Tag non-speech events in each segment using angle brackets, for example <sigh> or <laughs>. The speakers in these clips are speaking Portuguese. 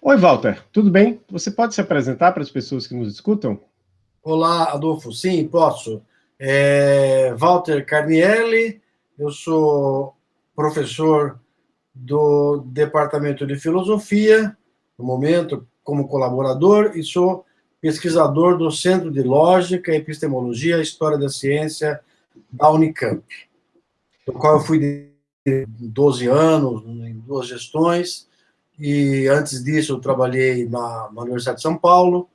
Oi, Walter, tudo bem? Você pode se apresentar para as pessoas que nos escutam? Olá, Adolfo. Sim, posso. É, Walter Carnielli, eu sou professor do Departamento de Filosofia, no momento, como colaborador, e sou pesquisador do Centro de Lógica, Epistemologia e História da Ciência da Unicamp, do qual eu fui de 12 anos, em duas gestões, e antes disso eu trabalhei na, na Universidade de São Paulo,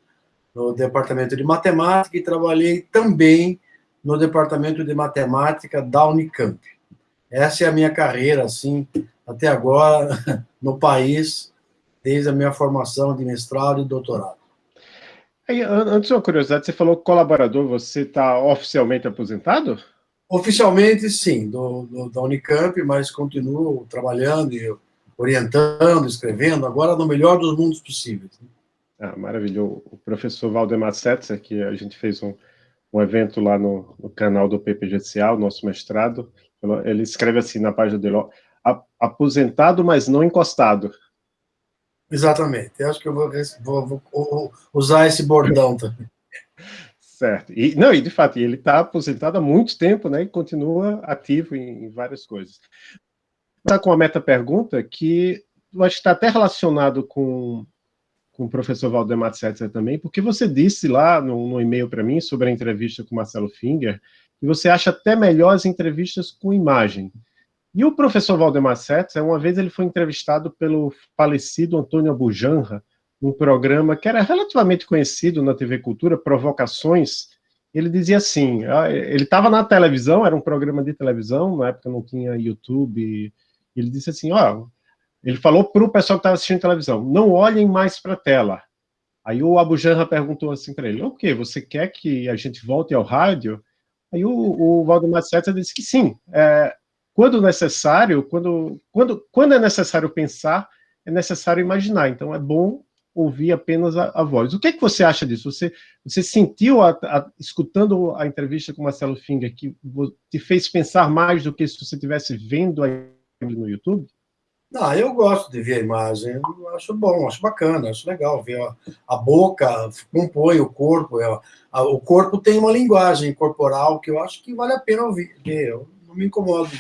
no Departamento de Matemática, e trabalhei também no Departamento de Matemática da Unicamp. Essa é a minha carreira, assim, até agora, <laughs> no país, desde a minha formação de mestrado e doutorado. Aí, antes uma curiosidade, você falou colaborador, você está oficialmente aposentado? Oficialmente, sim, do, do, da Unicamp, mas continuo trabalhando e orientando, escrevendo, agora no melhor dos mundos possíveis. Né? Ah, maravilhoso. O professor Valdemar Setzer, que a gente fez um, um evento lá no, no canal do PPGCA, o nosso mestrado, ele escreve assim na página dele, ó, aposentado, mas não encostado. Exatamente. Eu acho que eu vou, vou, vou usar esse bordão <laughs> também. Certo. E, não, e de fato, ele está aposentado há muito tempo, né, e continua ativo em, em várias coisas. Está com uma meta-pergunta que eu acho que está até relacionado com, com o professor Valdemar Setzer também, porque você disse lá no, no e-mail para mim sobre a entrevista com Marcelo Finger, que você acha até melhor as entrevistas com imagem. E o professor Valdemar Setzer, uma vez ele foi entrevistado pelo falecido Antônio Abujanra, num programa que era relativamente conhecido na TV Cultura, Provocações, ele dizia assim, ah, ele estava na televisão, era um programa de televisão, na época não tinha YouTube, ele disse assim, ó, ele falou para o pessoal que estava assistindo televisão, não olhem mais para a tela. Aí o Abujanra perguntou assim para ele, o okay, você quer que a gente volte ao rádio? Aí o, o Valdemar Setzer disse que sim, é, quando necessário, quando, quando, quando é necessário pensar, é necessário imaginar. Então, é bom ouvir apenas a, a voz. O que, é que você acha disso? Você, você sentiu, a, a, escutando a entrevista com Marcelo Finger, que te fez pensar mais do que se você estivesse vendo ele no YouTube? Não, eu gosto de ver a imagem, eu acho bom, acho bacana, acho legal ver a, a boca, compõe o corpo, é, a, o corpo tem uma linguagem corporal que eu acho que vale a pena ouvir, ver, eu não me incomodo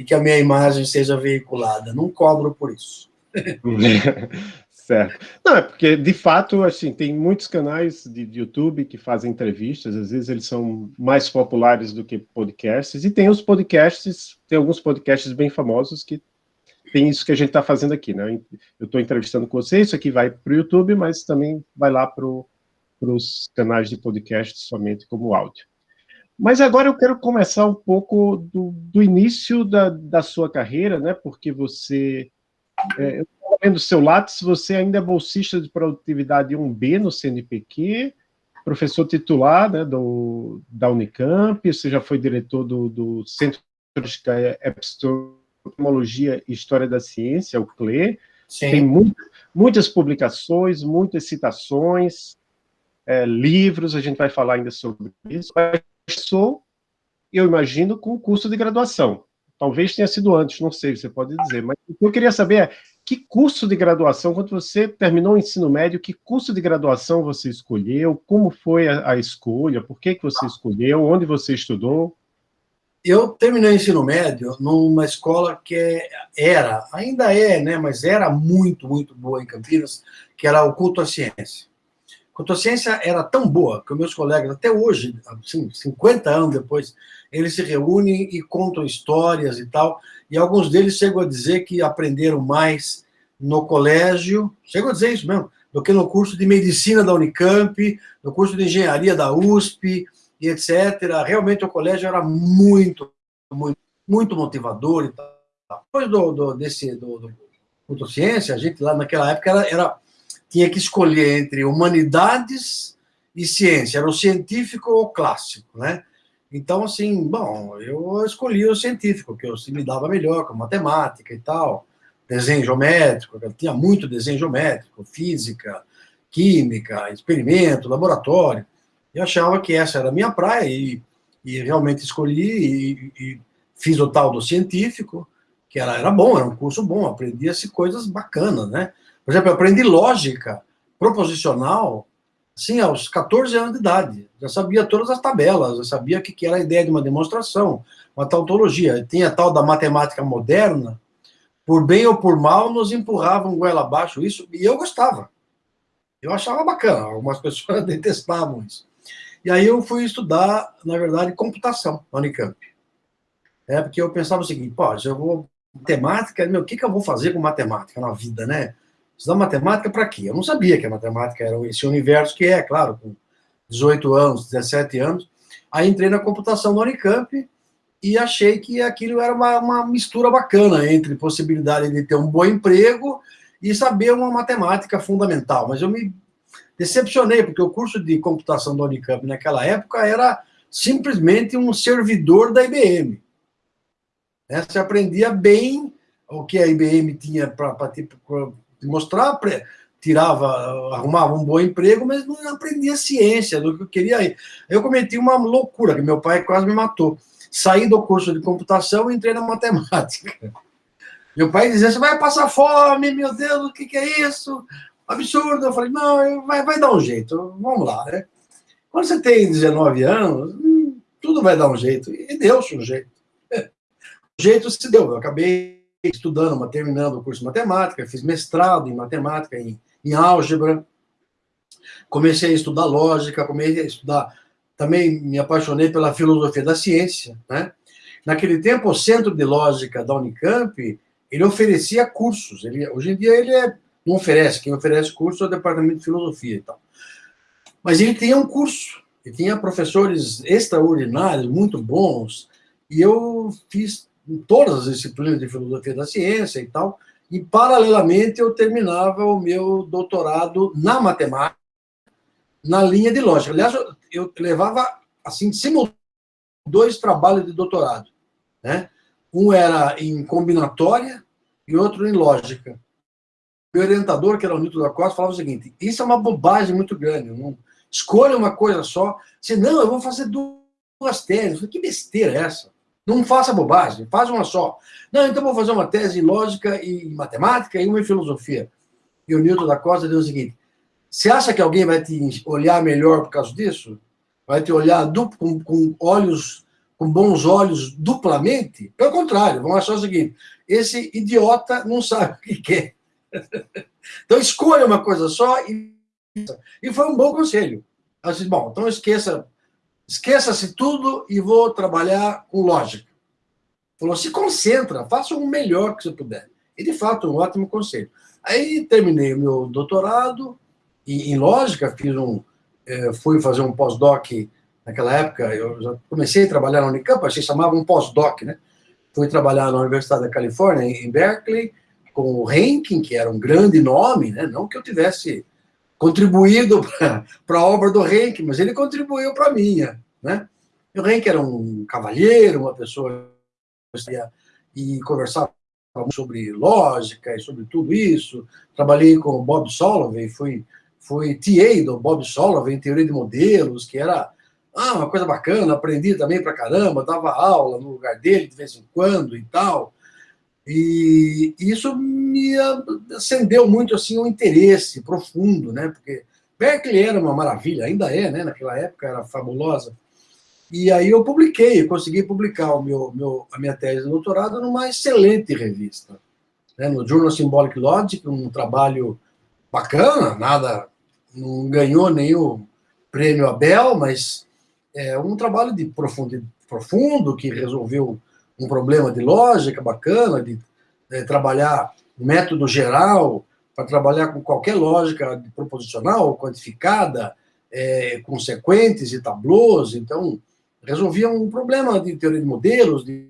e que a minha imagem seja veiculada. Não cobro por isso. <laughs> <laughs> certo. Não, é porque, de fato, assim, tem muitos canais de, YouTube que fazem entrevistas, às vezes eles são mais populares do que podcasts, e tem os podcasts, tem alguns podcasts bem famosos que tem isso que a gente está fazendo aqui, né? Eu estou entrevistando com você, isso aqui vai para o YouTube, mas também vai lá para os canais de podcast somente como áudio. Mas agora eu quero começar um pouco do, do início da, da, sua carreira, né? Porque você, é, vendo o seu Lattes, você ainda é bolsista de produtividade 1B no CNPq, professor titular né, do, da Unicamp, você já foi diretor do, do Centro de Epistemologia e História da Ciência, o CLE, Sim. tem muito, muitas publicações, muitas citações, é, livros, a gente vai falar ainda sobre isso, começou, eu imagino, com o curso de graduação. Talvez tenha sido antes, não sei, você pode dizer. Mas o que eu queria saber é, que curso de graduação, quando você terminou o ensino médio, que curso de graduação você escolheu? Como foi a, a escolha? Por que, que você escolheu? Onde você estudou? Eu terminei o ensino médio numa escola que era, ainda é, né, mas era muito, muito boa em Campinas, que era o Culto à Ciência. Fotociência era tão boa que meus colegas, até hoje, assim, 50 anos depois, eles se reúnem e contam histórias e tal, e alguns deles chegam a dizer que aprenderam mais no colégio, chegam a dizer isso mesmo, do que no curso de medicina da Unicamp, no curso de engenharia da USP, e etc. Realmente o colégio era muito, muito, muito motivador e tal. Depois do, do, desse, do, do Fotociência, a gente lá naquela época era, era tinha que escolher entre humanidades e ciência, era o científico ou o clássico, né? Então, assim, bom, eu escolhi o científico, que eu me dava melhor, com matemática e tal, desenho geométrico, eu tinha muito desenho geométrico, física, química, experimento, laboratório. Eu achava que essa era a minha praia e, e realmente escolhi e, e, fiz o tal do científico, que era, era bom, era um curso bom, aprendia-se coisas bacanas, né? Por exemplo, eu aprendi lógica proposicional Sim, aos 14 anos de idade. Já sabia todas as tabelas, já sabia o que era a ideia de uma demonstração, uma tautologia. Tinha a tal da matemática moderna, por bem ou por mal, nos empurravam goela abaixo isso, e eu gostava. Eu achava bacana, algumas <laughs> pessoas detestavam isso. E aí eu fui estudar, na verdade, computação na Unicamp. É, porque eu pensava o seguinte, pô, eu vou matemática, meu, o que, que eu vou fazer com matemática na vida, né? Estudar matemática para quê? Eu não sabia que a matemática era esse universo que é, claro, com 18 anos, 17 anos. Aí entrei na computação da Unicamp e achei que aquilo era uma, uma mistura bacana entre possibilidade de ter um bom emprego e saber uma matemática fundamental. Mas eu me decepcionei, porque o curso de computação da Unicamp naquela época era simplesmente um servidor da IBM. Né? Você aprendia bem o que a IBM tinha para mostrar, tirava, arrumava um bom emprego, mas não aprendia ciência do que eu queria. Eu cometi uma loucura, que meu pai quase me matou. Saí do curso de computação e entrei na <laughs> matemática. Meu pai dizia, você vai passar fome, meu Deus, o que, que é isso? Absurdo. Eu falei, não, vai, vai dar um jeito, vamos lá, né? Quando você tem 19 anos, hum, tudo vai dar um jeito. E deu-se um jeito. <laughs> O jeito se deu. Eu acabei estudando, terminando o curso de matemática, fiz mestrado em matemática, em, em álgebra, comecei a estudar lógica, comecei a estudar, também me apaixonei pela filosofia da ciência, né? Naquele tempo, o Centro de Lógica da Unicamp, ele oferecia cursos, ele, hoje em dia ele é, não oferece, quem oferece curso é o Departamento de Filosofia e tal. Mas ele tinha um curso, ele tinha professores extraordinários, muito bons, e eu fiz em todas as disciplinas de filosofia da ciência e tal, e paralelamente eu terminava o meu doutorado na matemática, na linha de lógica. Aliás, eu levava, assim, simultaneamente, dois trabalhos de doutorado, né? Um era em combinatória e outro em lógica. Meu orientador, que era o Newton da Costa, falava o seguinte, isso é uma bobagem muito grande, não escolha uma coisa só, senão eu vou fazer duas teses. Que besteira é essa? Não faça bobagem, faz uma só. Não, então vou fazer uma tese em lógica e matemática e uma em filosofia. E o Newton da Costa deu o seguinte: você acha que alguém vai te olhar melhor por causa disso? Vai te olhar duplo, com, com olhos, com bons olhos duplamente? Pelo contrário, vão achar o seguinte: esse idiota não sabe o que quer. <laughs> então escolha uma coisa só e. E foi um bom conselho. Eu disse, bom, então esqueça Esqueça-se tudo e vou trabalhar com lógica. Falou, se concentra, faça o melhor que você puder. E, de fato, um ótimo conselho. Aí terminei o meu doutorado em, em lógica, fiz um, é, fui fazer um pós-doc naquela época, eu já comecei a trabalhar na Unicamp, a gente chamava um pós-doc, né? Fui trabalhar na Universidade da Califórnia, em Berkeley, com o Henkin, que era um grande nome, né? Não que eu tivesse contribuído para a obra do Henk, mas ele contribuiu para a minha. Né? O Henk era um cavalheiro, uma pessoa e conversava sobre lógica e sobre tudo isso. Trabalhei com o Bob Solovey, fui, fui TA do Bob Solovey em teoria de modelos, que era ah, uma coisa bacana, aprendi também para caramba, dava aula no lugar dele de vez em quando e tal. E isso me acendeu muito assim um interesse profundo, né? Porque Berkeley era uma maravilha, ainda é, né? Naquela época era fabulosa. E aí eu publiquei, consegui publicar o meu, meu, a minha tese de doutorado numa excelente revista, né? no Journal Symbolic Logic, um trabalho bacana, nada, não ganhou nenhum prêmio Abel, mas é um trabalho de profundo, profundo que resolveu um problema de lógica bacana, de é, trabalhar método geral, para trabalhar com qualquer lógica proposicional, quantificada, é, consequentes e tablôs. Então, resolvia um problema de teoria de modelos, de,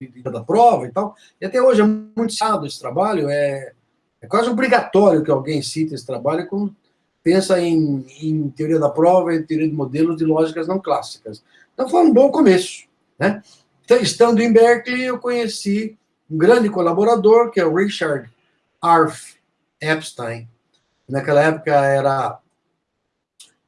de, da prova e tal. E até hoje é muito citado esse trabalho, é, é quase obrigatório que alguém cite esse trabalho quando pensa em, em teoria da prova e teoria de modelos de lógicas não clássicas. Então, foi um bom começo, né? Então, estando em Berkeley, eu conheci um grande colaborador, que é o Richard Arf Epstein. Naquela época era,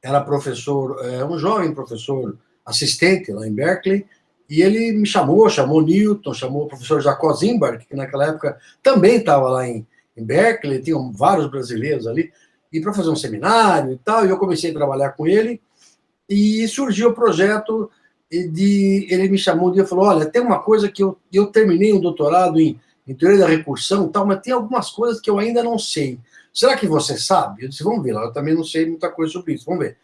era professor, é, um jovem professor assistente lá em Berkeley, e ele me chamou, chamou Newton, chamou o professor Jacob Zimbark, que naquela época também estava lá em, em Berkeley, tinham vários brasileiros ali, e para fazer um seminário e tal, e eu comecei a trabalhar com ele, e surgiu o projeto de... Ele me chamou um dia e falou, olha, tem uma coisa que eu, eu terminei um doutorado em, em teoria da recursão e tal, mas tem algumas coisas que eu ainda não sei. Será que você sabe? Eu disse, vamos ver, eu também não sei muita coisa sobre isso, vamos ver.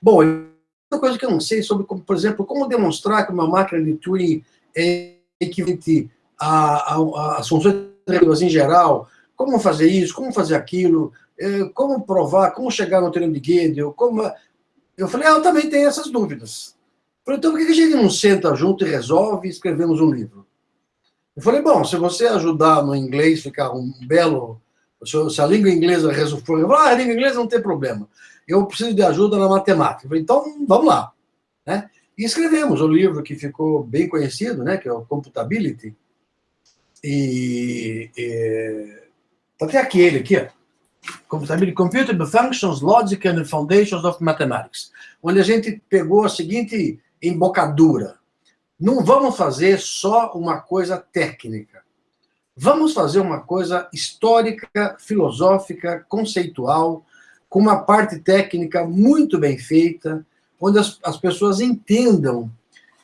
Bom, outra coisa que eu não sei sobre, como, por exemplo, como demonstrar que uma máquina de Turing é equivalente às funções em geral, como fazer isso, como fazer aquilo, é, como provar, como chegar no teorema de Gödel, como... Eu falei, ah, eu também tenho essas dúvidas. Falei, então por que a gente não senta junto e resolve e escrevemos um livro? Eu falei, bom, se você ajudar no inglês ficar um belo... Se a língua inglesa resolver... Ah, a língua inglesa não tem problema. Eu preciso de ajuda na matemática. Eu falei, então, vamos lá. Né? E escrevemos o livro que ficou bem conhecido, né, que é o Computability. E... e até aquele aqui. Computability, Computer Functions, Logic and Foundations of Mathematics, onde a gente pegou a seguinte embocadura. Não vamos fazer só uma coisa técnica. Vamos fazer uma coisa histórica, filosófica, conceitual, com uma parte técnica muito bem feita, onde as, as pessoas entendam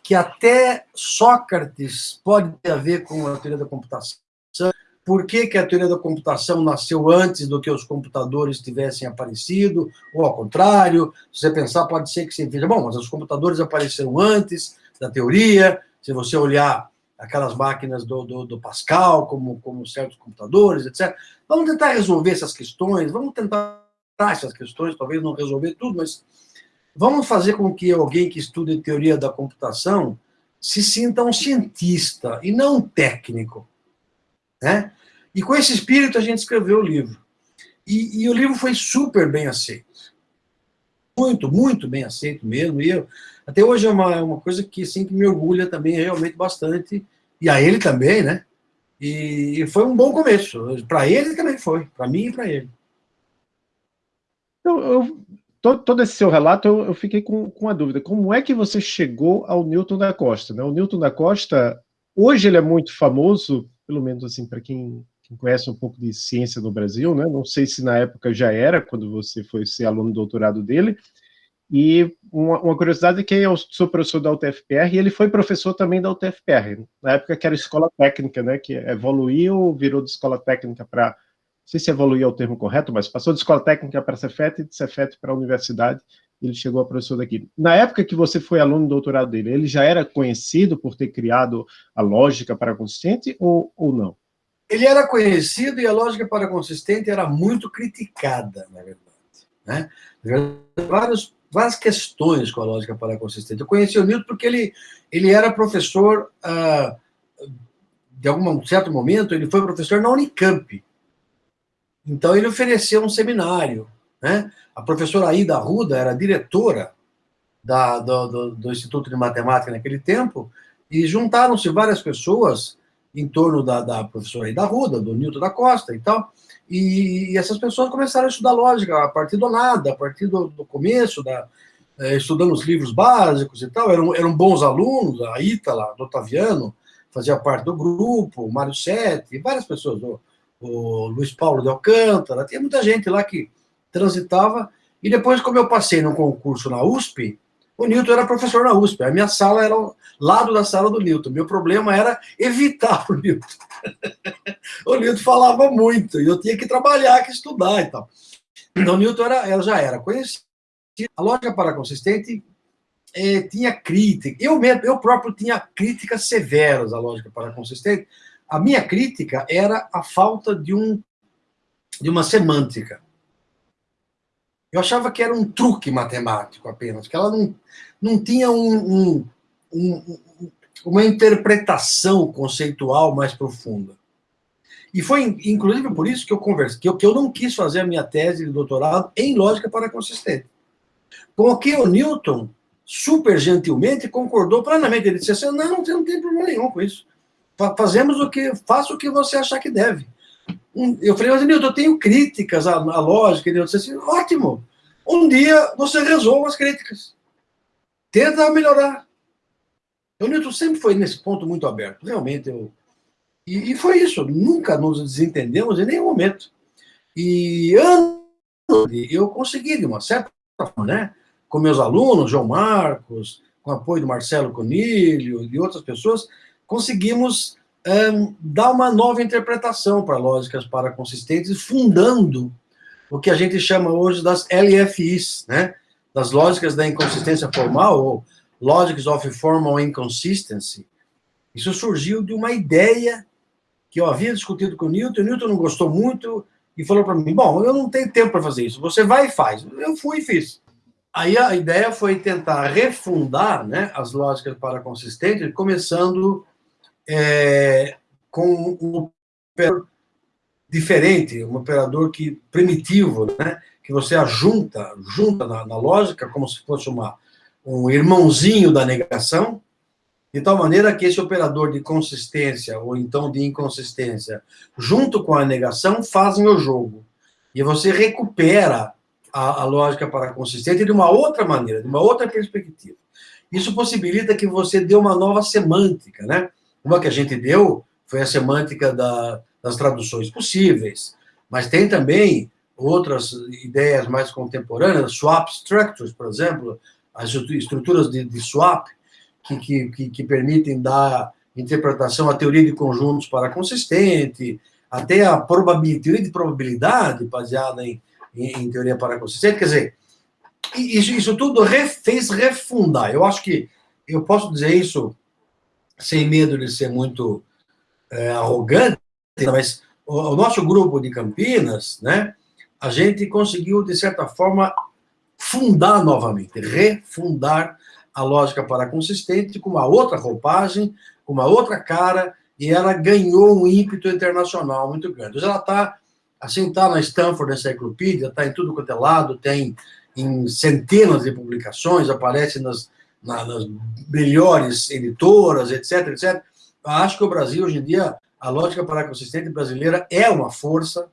que até Sócrates pode ter a ver com a teoria da computação, por que, que, a teoria da computação nasceu antes do que os computadores tivessem aparecido, ou ao contrário, se você pensar, pode ser que você veja, bom, mas os computadores apareceram antes da teoria, se você olhar aquelas máquinas do, do, do Pascal, como, como certos computadores, etc. Vamos tentar resolver essas questões, vamos tentar essas questões, talvez não resolver tudo, mas vamos fazer com que alguém que estude teoria da computação se sinta um cientista e não um técnico. Né? E com esse espírito a gente escreveu o livro. E, e, o livro foi super bem aceito. Muito, muito bem aceito mesmo. E eu, até hoje é uma, é uma coisa que, assim, que me orgulha também realmente bastante. E a ele também, né? E, e foi um bom começo. Para ele também foi. Para mim e para ele. Eu, eu, todo, todo, esse seu relato, eu, eu fiquei com, com uma dúvida. Como é que você chegou ao Newton da Costa? Né? O Newton da Costa, hoje ele é muito famoso, pelo menos assim, para quem quem conhece um pouco de ciência no Brasil, né? não sei se na época já era, quando você foi ser aluno do doutorado dele, e uma, uma curiosidade é que eu sou professor da UTFPR e ele foi professor também da UTFPR, na época que era escola técnica, né, que evoluiu, virou de escola técnica para, não sei se evoluiu é o termo correto, mas passou de escola técnica para Cefet e de Cefet para a universidade, ele chegou a professor daqui. Na época que você foi aluno do doutorado dele, ele já era conhecido por ter criado a lógica para consistente ou, ou não? Ele era conhecido e a lógica para consistente era muito criticada, na verdade. Né? Vários, várias questões com a lógica para consistente. Eu conheci o Newton porque ele, ele era professor, ah, de algum certo momento, ele foi professor na Unicamp. Então, ele ofereceu um seminário. Né? A professora Aida Ruda era diretora da, do, do, do Instituto de Matemática naquele tempo, e juntaram-se várias pessoas em torno da, da professora da Ruda, do Newton da Costa e tal, e, e, essas pessoas começaram a estudar lógica a partir do nada, a partir do, do começo, da, é, estudando os livros básicos e tal, eram, eram bons alunos, a Ítala, do Otaviano, fazia parte do grupo, o Mário Sete, várias pessoas, o, o Luiz Paulo de Alcântara, tinha muita gente lá que transitava, e depois, como eu passei num concurso na USP, o Newton era professor na USP, a minha sala era ao lado da sala do Newton. Meu problema era evitar o Newton. <laughs> o Newton falava muito, e eu tinha que trabalhar, que estudar e tal. Então, o Newton era, já era conhecido. A lógica paraconsistente é, tinha crítica. Eu, mesmo, eu próprio tinha críticas severas à lógica paraconsistente. A minha crítica era a falta de, um, de uma semântica. Eu achava que era um truque matemático apenas, que ela não, não tinha um, um, um, uma interpretação conceitual mais profunda. E foi, inclusive, por isso que eu conversei, que eu, que eu não quis fazer a minha tese de doutorado em lógica para consistente. Com o que o Newton, super gentilmente, concordou plenamente. Ele disse assim, não, não tem, problema nenhum com isso. Fazemos o que, faça o que você achar que deve. Eu falei, mas Nilton, eu tenho críticas à, à lógica. Ele disse assim, ótimo, um dia você resolve as críticas. Tenta melhorar. O Newton sempre foi nesse ponto muito aberto. Realmente, eu, E, e foi isso, nunca nos desentendemos em nenhum momento. E eu consegui, de uma certa forma, né, com meus alunos, João Marcos, com apoio do Marcelo Conilho e de outras pessoas, conseguimos um, dar uma nova interpretação para lógicas paraconsistentes, fundando o que a gente chama hoje das LFIs, né? das lógicas da inconsistência formal, ou Logics of Formal Inconsistency. Isso surgiu de uma ideia que eu havia discutido com o Newton, o Newton não gostou muito e falou para mim, bom, eu não tenho tempo para fazer isso, você vai e faz. Eu fui e fiz. Aí a ideia foi tentar refundar né, as lógicas paraconsistentes, começando é, com um operador diferente, um operador que primitivo, né, que você ajunta, junta na, na lógica como se fosse uma, um irmãozinho da negação, de tal maneira que esse operador de consistência, ou então de inconsistência, junto com a negação, fazem o jogo. E você recupera a, a lógica para consistente de uma outra maneira, de uma outra perspectiva. Isso possibilita que você dê uma nova semântica, né? Uma que a gente deu foi a semântica da, das traduções possíveis, mas tem também outras ideias mais contemporâneas, swap structures, por exemplo, as estruturas de, de swap, que, que, que, permitem dar interpretação à teoria de conjuntos para consistente, até a teoria de probabilidade baseada em, em, em teoria para consistente, quer dizer, isso, isso tudo re, fez refundar. Eu acho que eu posso dizer isso sem medo de ser muito é, arrogante, mas o, o, nosso grupo de Campinas, né, a gente conseguiu, de certa forma, fundar novamente, refundar a lógica para consistente com uma outra roupagem, com uma outra cara, e ela ganhou um ímpeto internacional muito grande. Ela está, assim, está na Stanford Encyclopedia, está em tudo quanto é lado, tem em centenas de publicações, aparece nas na, nas melhores editoras, etc, etc. Acho que o Brasil, hoje em dia, a lógica paraconsistente brasileira é uma força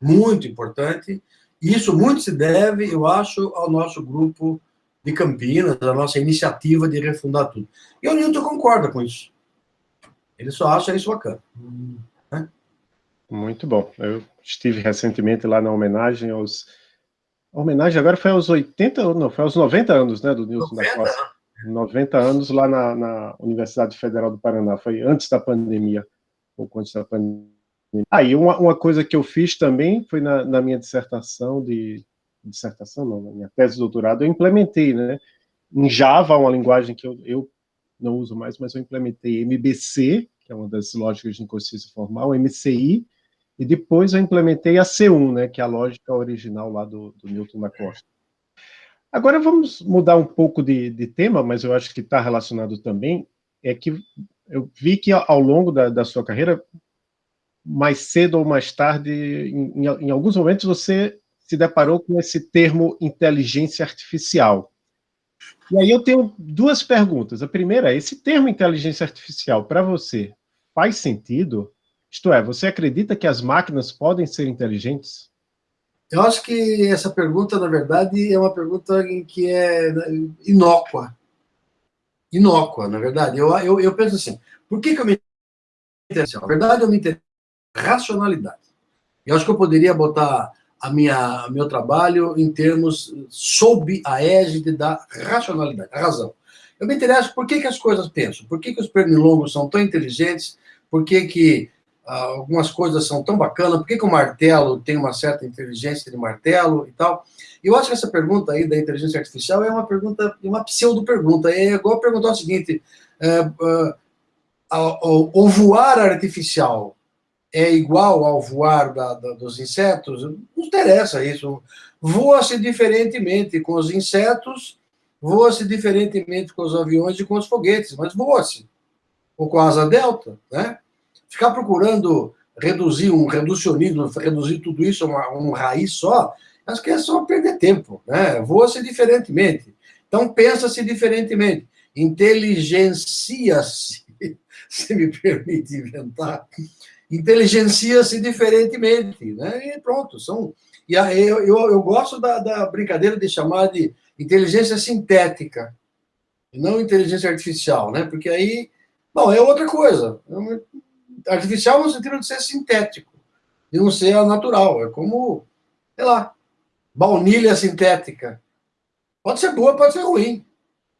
muito importante. Isso muito se deve, eu acho, ao nosso grupo de Campinas, à nossa iniciativa de refundar tudo. E o Newton concorda com isso. Ele só acha isso bacana. Né? Muito bom. Eu estive recentemente lá na homenagem aos... A homenagem agora foi aos 80, não, foi aos 90 anos, né, do Newton 90? da Costa. 90 anos lá na, na, Universidade Federal do Paraná, foi antes da pandemia, pouco antes da pandemia. Aí, ah, uma, uma coisa que eu fiz também foi na, na minha dissertação de, dissertação não, na minha tese de doutorado, eu implementei, né, em Java, uma linguagem que eu, eu não uso mais, mas eu implementei MBC, que é uma das lógicas de inconsciência formal, MCI, e depois eu implementei a C1, né, que é a lógica original lá do, do Newton da Costa. Agora vamos mudar um pouco de, de tema, mas eu acho que está relacionado também, é que eu vi que ao longo da, da sua carreira, mais cedo ou mais tarde, em, em, alguns momentos você se deparou com esse termo inteligência artificial. E aí eu tenho duas perguntas. A primeira é, esse termo inteligência artificial, para você, faz sentido? Isto é, você acredita que as máquinas podem ser inteligentes? Eu acho que essa pergunta, na verdade, é uma pergunta em que é inócua. Inócua, na verdade. Eu, eu, eu penso assim, por que, que eu me interesso? Na verdade, eu me interesso racionalidade. Eu acho que eu poderia botar a minha meu trabalho em termos sob a égide da racionalidade, a razão. Eu me interesso por que, que as coisas pensam, por que, que os pernilongos são tão inteligentes, por que, que algumas coisas são tão bacanas, por que, que o martelo tem uma certa inteligência de martelo e tal? Eu acho que essa pergunta aí da inteligência artificial é uma pergunta, uma pseudo-pergunta, é igual perguntar o seguinte, é, é, o voar artificial é igual ao voar da, da, dos insetos? Não interessa isso. Voa-se diferentemente com os insetos, voa-se diferentemente com os aviões e com os foguetes, mas voa-se. Ou com a asa delta, né? Ficar procurando reduzir um reducionismo, reduzir tudo isso a uma, uma raiz só, acho que é só perder tempo, né? Voa-se diferentemente. Então, pensa-se diferentemente. Inteligencia-se, <laughs> se me permite inventar, inteligencia-se diferentemente, né? E pronto, são... E eu, eu, eu gosto da, da brincadeira de chamar de inteligência sintética, não inteligência artificial, né? Porque aí, bom, é outra coisa. Artificial no sentido de ser sintético, de não ser natural. É como, sei lá, baunilha sintética. Pode ser boa, pode ser ruim.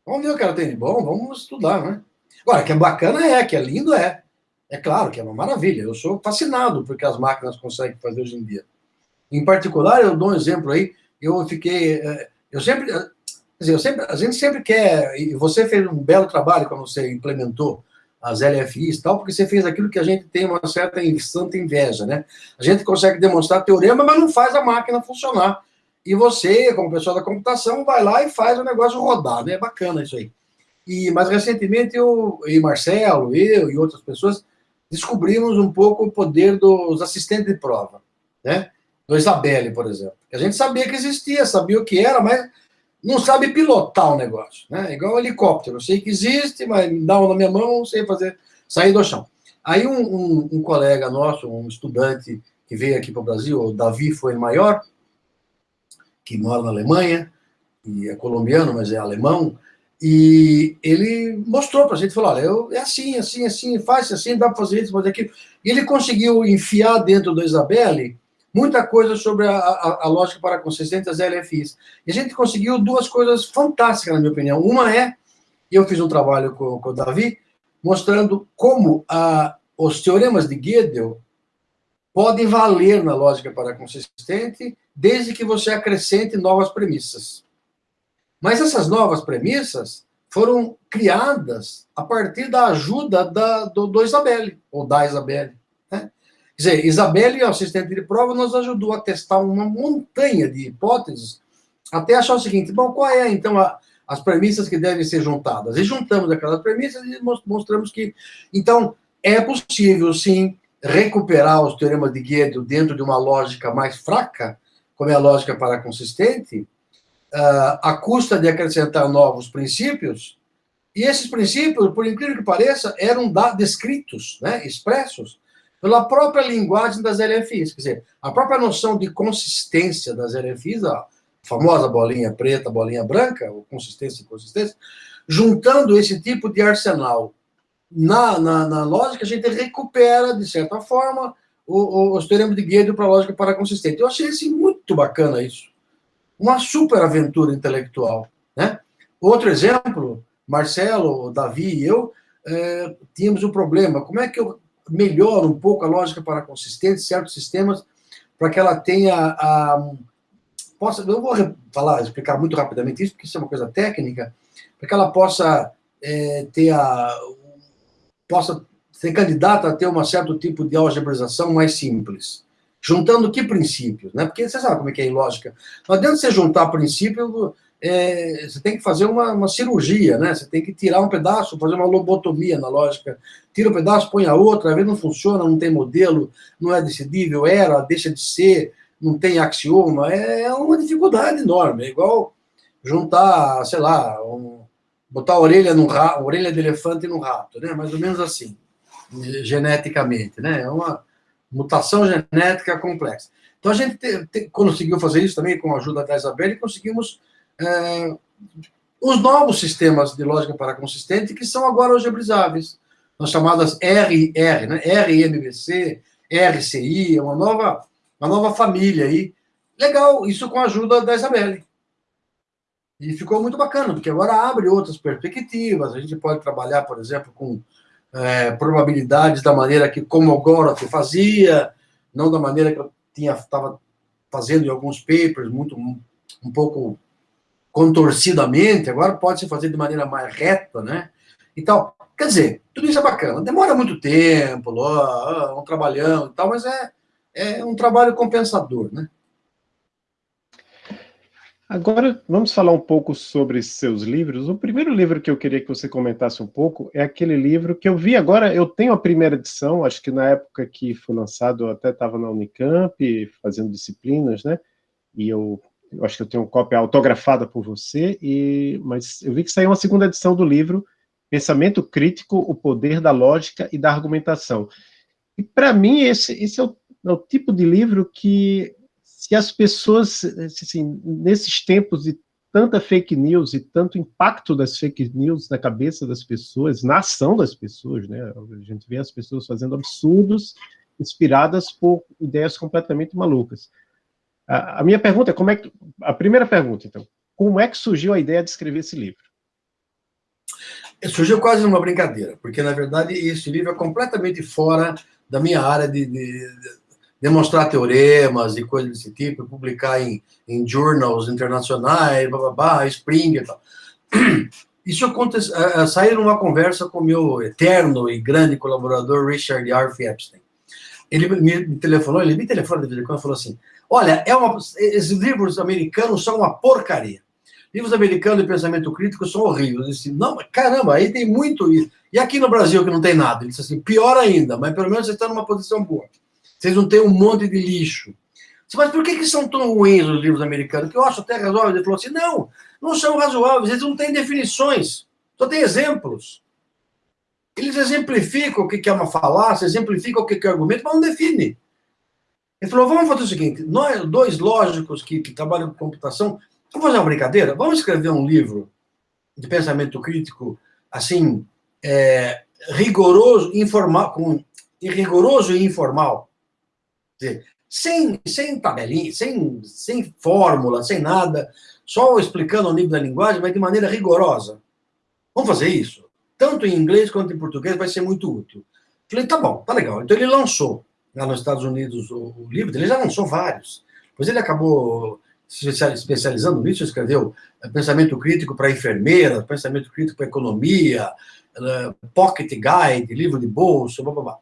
Vamos ver o que ela tem de bom, vamos estudar, né? Agora, que é bacana é, que é lindo é. É claro que é uma maravilha. Eu sou fascinado porque as máquinas conseguem fazer hoje em dia. Em particular, eu dou um exemplo aí. Eu fiquei, eh, eu sempre, eh, dizer, eu sempre, a gente sempre quer. E você fez um belo trabalho quando você implementou as LFIs e tal, porque você fez aquilo que a gente tem uma certa santa inveja, né? A gente consegue demonstrar teorema, mas não faz a máquina funcionar. E você, como pessoa da computação, vai lá e faz o negócio rodar, né? É bacana isso aí. E, mas recentemente eu e Marcelo, eu e outras pessoas descobrimos um pouco o poder dos assistentes de prova, né? Do Isabelle, por exemplo. A gente sabia que existia, sabia o que era, mas não sabe pilotar o negócio, né? Igual um helicóptero. Eu sei que existe, mas me dá um na minha mão, não sei fazer, sair do chão. Aí um, um, um colega nosso, um estudante que veio aqui para o Brasil, o Davi foi maior, que mora na Alemanha, e é colombiano, mas é alemão, e ele mostrou para a gente, falou, olha, eu, é assim, assim, assim, faz assim, dá para fazer isso, fazer aquilo. E ele conseguiu enfiar dentro do Isabelle muita coisa sobre a, a, a lógica para consistente das LFIs. E a gente conseguiu duas coisas fantásticas, na minha opinião. Uma é, eu fiz um trabalho com, com o Davi, mostrando como a, os teoremas de Gödel podem valer na lógica para consistente, desde que você acrescente novas premissas. Mas essas novas premissas foram criadas a partir da ajuda da, do, do Isabelle, ou da Isabelle. Quer dizer, Isabelle, o assistente de prova, nos ajudou a testar uma montanha de hipóteses, até achar o seguinte, bom, qual é, então, a, as premissas que devem ser juntadas? E juntamos aquelas premissas e mostramos que, então, é possível, sim, recuperar os teoremas de Gödel dentro de uma lógica mais fraca, como é a lógica para consistente, uh, à custa de acrescentar novos princípios, e esses princípios, por incrível que pareça, eram descritos, né, expressos, pela própria linguagem das LFIs. Quer dizer, a própria noção de consistência das LFIs, a famosa bolinha preta, bolinha branca, ou consistência e consistência, juntando esse tipo de arsenal na, na, na lógica, a gente recupera, de certa forma, o, o, os teoremas de Gödel para a lógica para consistente. Eu achei assim, muito bacana isso uma super aventura intelectual. Né? Outro exemplo, Marcelo, Davi e eu é, tínhamos um problema. Como é que eu melhoro um pouco a lógica para consistente, certos sistemas, para que ela tenha a... Possa, eu vou falar, explicar muito rapidamente isso, porque isso é uma coisa técnica, para que ela possa é, ter a... possa ser candidata a ter um certo tipo de algebraização mais simples. Juntando que princípios? Né? Porque você sabe como é que é em lógica. Não adianta você juntar princípio, é, você tem que fazer uma, uma, cirurgia, né? Você tem que tirar um pedaço, fazer uma lobotomia na lógica. Tira um pedaço, põe a outra, às vezes não funciona, não tem modelo, não é decidível, era, deixa de ser, não tem axioma. É, é uma dificuldade enorme. É igual juntar, sei lá, um, botar a orelha, no rato, orelha de elefante no rato, né? Mais ou menos assim, geneticamente, né? É uma mutação genética complexa. Então, a gente te, te, conseguiu fazer isso também com a ajuda da Isabel e conseguimos é, os novos sistemas de lógica para consistente que são agora algebrizáveis, as chamadas RR, né? RMBC, RCI, é uma nova, uma nova família aí. Legal, isso com a ajuda da Isabelle. E ficou muito bacana, porque agora abre outras perspectivas, a gente pode trabalhar, por exemplo, com é, probabilidades da maneira que Komogorov fazia, não da maneira que eu estava fazendo em alguns papers, muito um pouco contorcidamente, agora pode se fazer de maneira mais reta, né? Então, quer dizer, tudo isso é bacana. Demora muito tempo, ó, um trabalhão e tal, mas é, é um trabalho compensador, né? Agora, vamos falar um pouco sobre seus livros. O primeiro livro que eu queria que você comentasse um pouco é aquele livro que eu vi agora, eu tenho a primeira edição, acho que na época que foi lançado eu até estava na Unicamp, fazendo disciplinas, né? E eu, eu acho que eu tenho cópia autografada por você, e, mas eu vi que saiu uma segunda edição do livro, Pensamento Crítico, o Poder da Lógica e da Argumentação. E para mim esse, esse é o, é o tipo de livro que se as pessoas, assim, nesses tempos de tanta fake news e tanto impacto das fake news na cabeça das pessoas, na ação das pessoas, né? A gente vê as pessoas fazendo absurdos inspiradas por ideias completamente malucas. A, minha pergunta é como é que a primeira pergunta, então, como é que surgiu a ideia de escrever esse livro? Surgiu quase numa brincadeira, porque na verdade esse livro é completamente fora da minha área de, de, de demonstrar teoremas e coisas desse tipo, publicar em, em journals internacionais, bababá, Springer e tal. Isso acontece, uh, uh, saiu numa conversa com meu eterno e grande colaborador Richard Arf Epstein. Ele me, telefonou, ele me telefonou de vez em quando falou assim, olha, é uma, esses livros americanos são uma porcaria. Livros americanos de pensamento crítico são horríveis. Disse, não, caramba, aí tem muito isso. E aqui no Brasil que não tem nada? Ele disse assim, pior ainda, mas pelo menos você está numa posição boa. Vocês não têm um monte de lixo. Mas por que, que são tão ruins os livros americanos? Que eu acho até razoável. Ele falou assim: não, não são razoáveis, eles não têm definições, só têm exemplos. Eles exemplificam o que é uma falácia, exemplificam o que é argumento, mas não definem. Ele falou: vamos fazer o seguinte: nós, dois lógicos que, que trabalham com computação, vamos fazer uma brincadeira? Vamos escrever um livro de pensamento crítico, assim, é, rigoroso, informal, com, rigoroso e informal sem, sem tabelinha, sem, sem fórmula, sem nada, só explicando o nível da linguagem, mas de maneira rigorosa. Vamos fazer isso? Tanto em inglês quanto em português vai ser muito útil. Falei, tá bom, tá legal. Então ele lançou lá nos Estados Unidos o, o livro, ele já lançou vários. Depois ele acabou se especializando nisso, escreveu eh, Pensamento Crítico para Enfermeira, Pensamento Crítico para Economia, uh, Pocket Guide, livro de bolso, blá, blá, blá.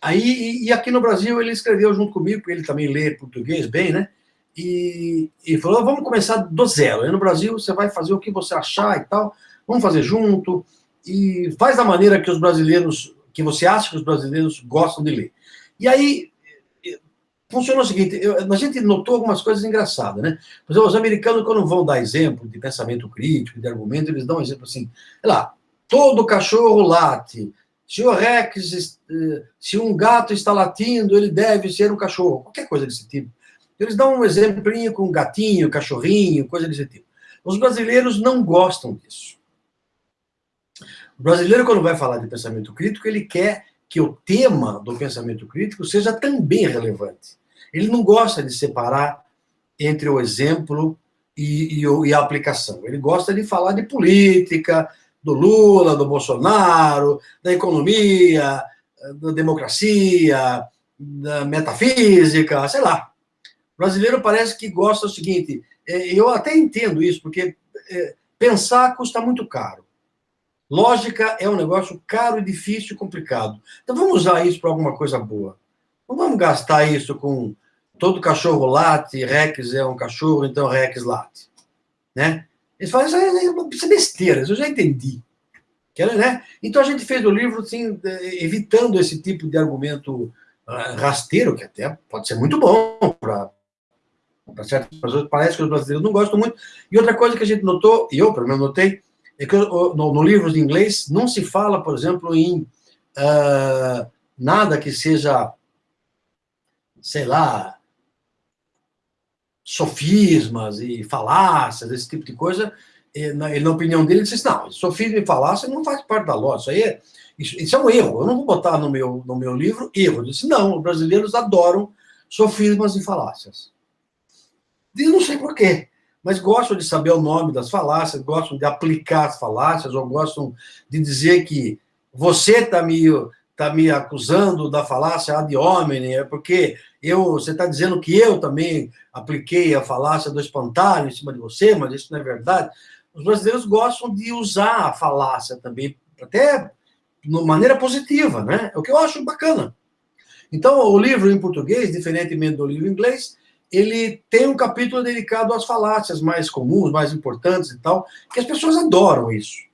Aí, e aqui no Brasil ele escreveu junto comigo, porque ele também lê português bem, né? E, e falou, vamos começar do zero. Aí no Brasil você vai fazer o que você achar e tal, vamos fazer junto, e faz da maneira que os brasileiros, que você acha que os brasileiros gostam de ler. E aí, funcionou o seguinte, eu, a gente notou algumas coisas engraçadas, né? Por exemplo, os americanos, quando vão dar exemplo de pensamento crítico, de argumento, eles dão um exemplo assim, sei lá, todo cachorro late, se o Rex, eh, se um gato está latindo, ele deve ser um cachorro, qualquer coisa desse tipo. Eles dão um exemplinho com gatinho, cachorrinho, coisa desse tipo. Os brasileiros não gostam disso. O brasileiro, quando vai falar de pensamento crítico, ele quer que o tema do pensamento crítico seja também relevante. Ele não gosta de separar entre o exemplo e, e, e a aplicação. Ele gosta de falar de política, do Lula, do Bolsonaro, da economia, da democracia, da metafísica, sei lá. O brasileiro parece que gosta do seguinte, é, eu até entendo isso, porque é, pensar custa muito caro. Lógica é um negócio caro, difícil e complicado. Então vamos usar isso para alguma coisa boa. Não vamos gastar isso com todo cachorro late, Rex é um cachorro, então Rex late. Né? Eles falam, isso é, besteira, isso eu já entendi. Né? Então a gente fez o livro assim, evitando esse tipo de argumento uh, rasteiro, que até pode ser muito bom para certas pessoas, parece que os brasileiros não gostam muito. E outra coisa que a gente notou, e eu pelo menos notei, é que no, no livro de inglês não se fala, por exemplo, em uh, nada que seja, sei lá, sofismas e falácias, esse tipo de coisa. E, na, na opinião dele, ele disse: não, sofisma e falácia não faz parte da lógica. Isso aí é, isso, isso, é um erro. Eu não vou botar no meu, no meu livro erro. Ele disse: não, os brasileiros adoram sofismas e falácias. E não sei porquê, mas gostam de saber o nome das falácias, gostam de aplicar as falácias, ou gostam de dizer que você está me, tá me acusando da falácia ad hominem, é porque eu, você está dizendo que eu também apliquei a falácia do espantalho em cima de você, mas isso não é verdade. Os brasileiros gostam de usar a falácia também, até de maneira positiva, né? É o que eu acho bacana. Então, o livro em português, diferentemente do livro em inglês, ele tem um capítulo dedicado às falácias mais comuns, mais importantes e tal, que as pessoas adoram isso.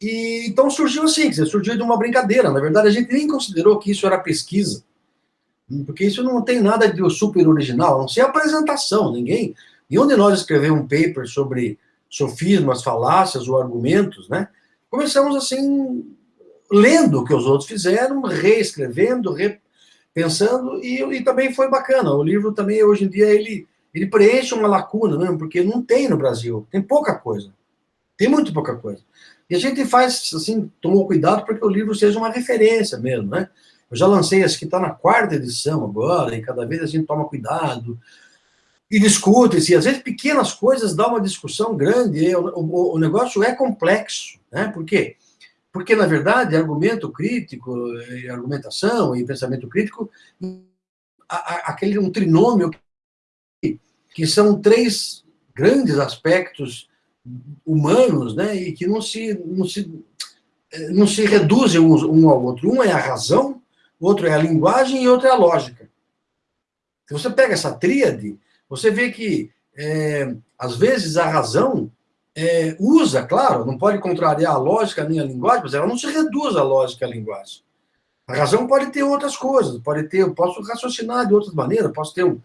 E então surgiu assim, surgiu de uma brincadeira. Na verdade, a gente nem considerou que isso era pesquisa. Porque isso não tem nada de super original, não ser apresentação. Ninguém, nenhum de nós escreveu um paper sobre sofismas, falácias ou argumentos, né? Começamos assim, lendo o que os outros fizeram, reescrevendo, repensando, e, e também foi bacana. O livro também, hoje em dia, ele, ele preenche uma lacuna, mesmo, porque não tem no Brasil, tem pouca coisa. Tem muito pouca coisa. E a gente faz, assim, tomou cuidado para que o livro seja uma referência mesmo, né? Eu já lancei esse que está na quarta edição agora, e cada vez a gente toma cuidado, e discute, e às vezes pequenas coisas dão uma discussão grande, o, o, o, negócio é complexo, né? Por quê? Porque, na verdade, argumento crítico, argumentação e pensamento crítico, aquele um trinômio que, são três grandes aspectos humanos, né, e que não se, não se, não se reduzem um, um ao outro. Um é a razão, outro é a linguagem e outro é a lógica. Se você pega essa tríade, você vê que, é, às vezes, a razão é, usa, claro, não pode contrariar a lógica nem a linguagem, mas ela não se reduz à lógica à linguagem. A razão pode ter outras coisas, pode ter, eu posso raciocinar de outras maneiras, posso ter um,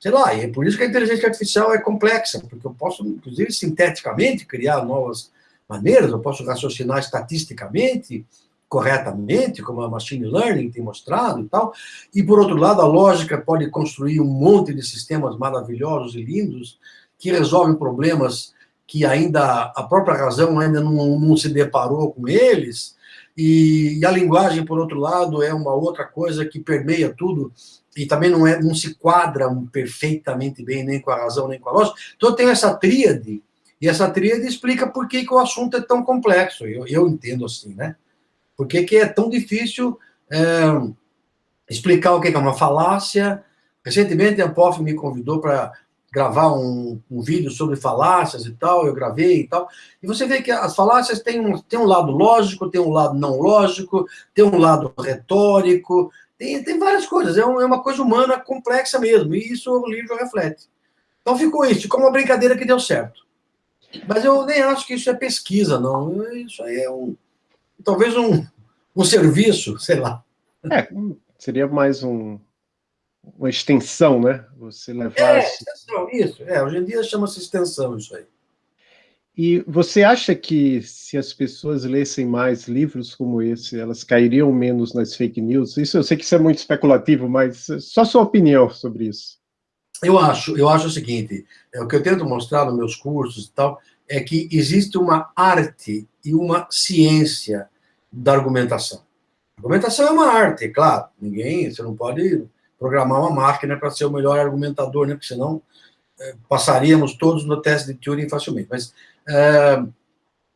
sei lá, e é por isso que a inteligência artificial é complexa, porque eu posso, inclusive, sinteticamente criar novas maneiras, eu posso raciocinar estatisticamente, corretamente, como a machine learning tem mostrado e tal, e por outro lado, a lógica pode construir um monte de sistemas maravilhosos e lindos que resolvem problemas que ainda a própria razão ainda não, não se deparou com eles, e, e, a linguagem, por outro lado, é uma outra coisa que permeia tudo, e também não, é, não se quadra perfeitamente bem nem com a razão, nem com a lógica. Então, tenho essa tríade, e essa tríade explica por que, que o assunto é tão complexo, eu, eu entendo assim, né? Por que, que é tão difícil é, explicar o que é uma falácia. Recentemente, a POF me convidou para gravar um, um, vídeo sobre falácias e tal, eu gravei e tal, e você vê que as falácias têm um, têm um lado lógico, tem um lado não lógico, tem um lado retórico, tem, tem várias coisas, é, um, é uma coisa humana complexa mesmo, e isso o livro reflete. Então ficou isso, ficou uma brincadeira que deu certo. Mas eu nem acho que isso é pesquisa, não, isso aí é um, talvez um, um serviço, <laughs> sei lá. É, seria mais um, uma extensão, né? Você levar... É, extensão, isso. É, hoje em dia chama-se extensão isso aí. E você acha que se as pessoas lessem mais livros como esse, elas cairiam menos nas fake news? Isso eu sei que isso é muito especulativo, mas só sua opinião sobre isso. Eu acho, eu acho o seguinte, é o que eu tento mostrar nos meus cursos e tal, é que existe uma arte e uma ciência da argumentação. A argumentação é uma arte, claro. Ninguém, você não pode programar uma máquina para ser o melhor argumentador, né? Porque senão é, passaríamos todos no teste de Turing facilmente. Mas é,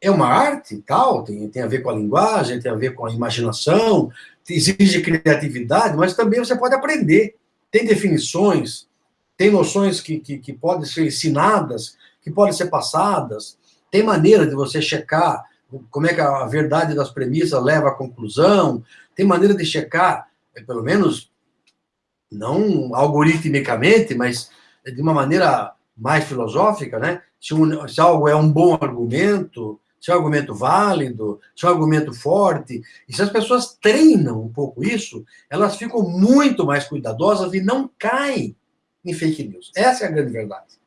é uma arte, tal, tem, tem a ver com a linguagem, tem a ver com a imaginação, exige criatividade, mas também você pode aprender. Tem definições, tem noções que, que, que podem ser ensinadas, que podem ser passadas, tem maneira de você checar como é que a verdade das premissas leva à conclusão, tem maneira de checar, pelo menos não algoritmicamente, mas de uma maneira mais filosófica, né? Se, um, se algo é um bom argumento, se é um argumento válido, se é um argumento forte, e se as pessoas treinam um pouco isso, elas ficam muito mais cuidadosas e não caem em fake news. Essa é a grande verdade.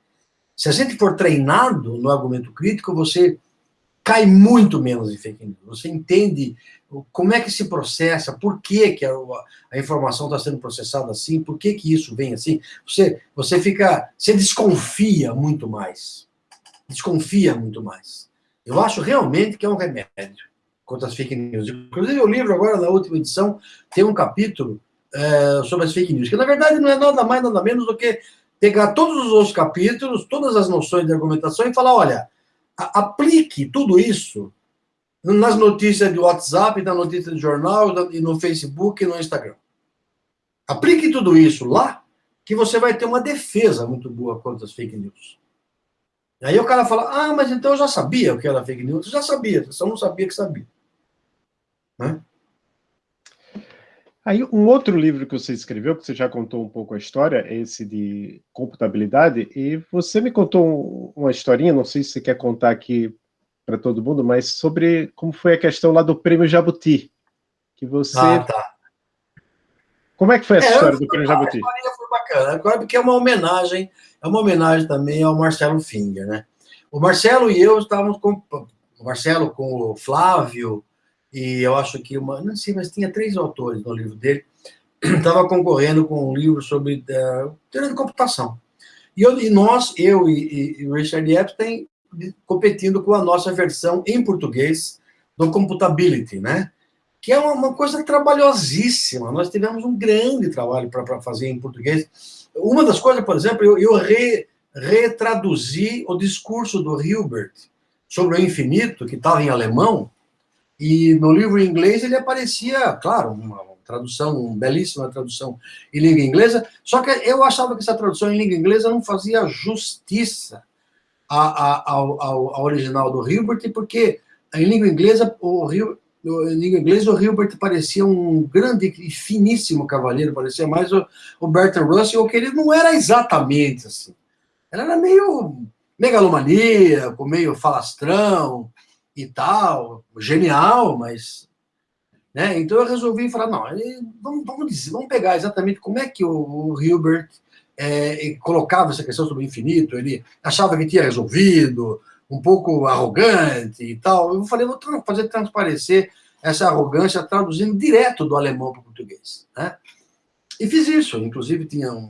Se a gente for treinado no argumento crítico, você cai muito menos em fake news. Você entende como é que se processa, por que, que a, a informação está sendo processada assim, por que, que isso vem assim. Você, você fica, você desconfia muito mais. Desconfia muito mais. Eu acho realmente que é um remédio contra as fake news. Inclusive, o livro agora, na última edição, tem um capítulo é, sobre as fake news, que na verdade não é nada mais, nada menos do que pegar todos os outros capítulos, todas as noções de argumentação e falar, olha, aplique tudo isso nas notícias do WhatsApp, na notícia do jornal, e no Facebook e no Instagram. Aplique tudo isso lá, que você vai ter uma defesa muito boa contra as fake news. Aí o cara fala, ah, mas então eu já sabia o que era fake news. Eu já sabia, só não sabia que sabia. Né? Aí, um outro livro que você escreveu, que você já contou um pouco a história, é esse de computabilidade, e você me contou uma historinha, não sei se você quer contar aqui para todo mundo, mas sobre como foi a questão lá do Prêmio Jabuti, que você... Ah, tá. Como é que foi essa é, história do Prêmio Jabuti? A história foi bacana, agora porque é uma homenagem, é uma homenagem também ao Marcelo Finger, né? O Marcelo e eu estávamos com... O Marcelo com o Flávio, e eu acho que uma, não sei, mas tinha três autores no livro dele, <clears throat> estava concorrendo com um livro sobre uh, teoria de computação. E, eu, e nós, eu e, o Richard Epstein, competindo com a nossa versão em português do Computability, né? Que é uma, coisa trabalhosíssima. Nós tivemos um grande trabalho para fazer em português. Uma das coisas, por exemplo, eu, eu re, retraduzi o discurso do Hilbert sobre o infinito, que estava em alemão, e no livro em inglês ele aparecia, claro, uma tradução, uma belíssima tradução em língua inglesa, só que eu achava que essa tradução em língua inglesa não fazia justiça ao, ao, ao original do Hilbert, porque em língua inglesa, o Rio, em língua inglesa, o Hilbert parecia um grande e finíssimo cavaleiro, parecia mais o, o Bertrand Russell, que ele não era exatamente assim. Ele era meio megalomaníaco, meio falastrão e tal, genial, mas... Né? Então eu resolvi falar, não, vamos, vamos, dizer, vamos pegar exatamente como é que o, o Hilbert é, colocava essa questão sobre o infinito, ele achava que tinha resolvido, um pouco arrogante e tal. Eu falei, vou fazer transparecer essa arrogância traduzindo direto do alemão para o português. Né? E fiz isso, inclusive tinha um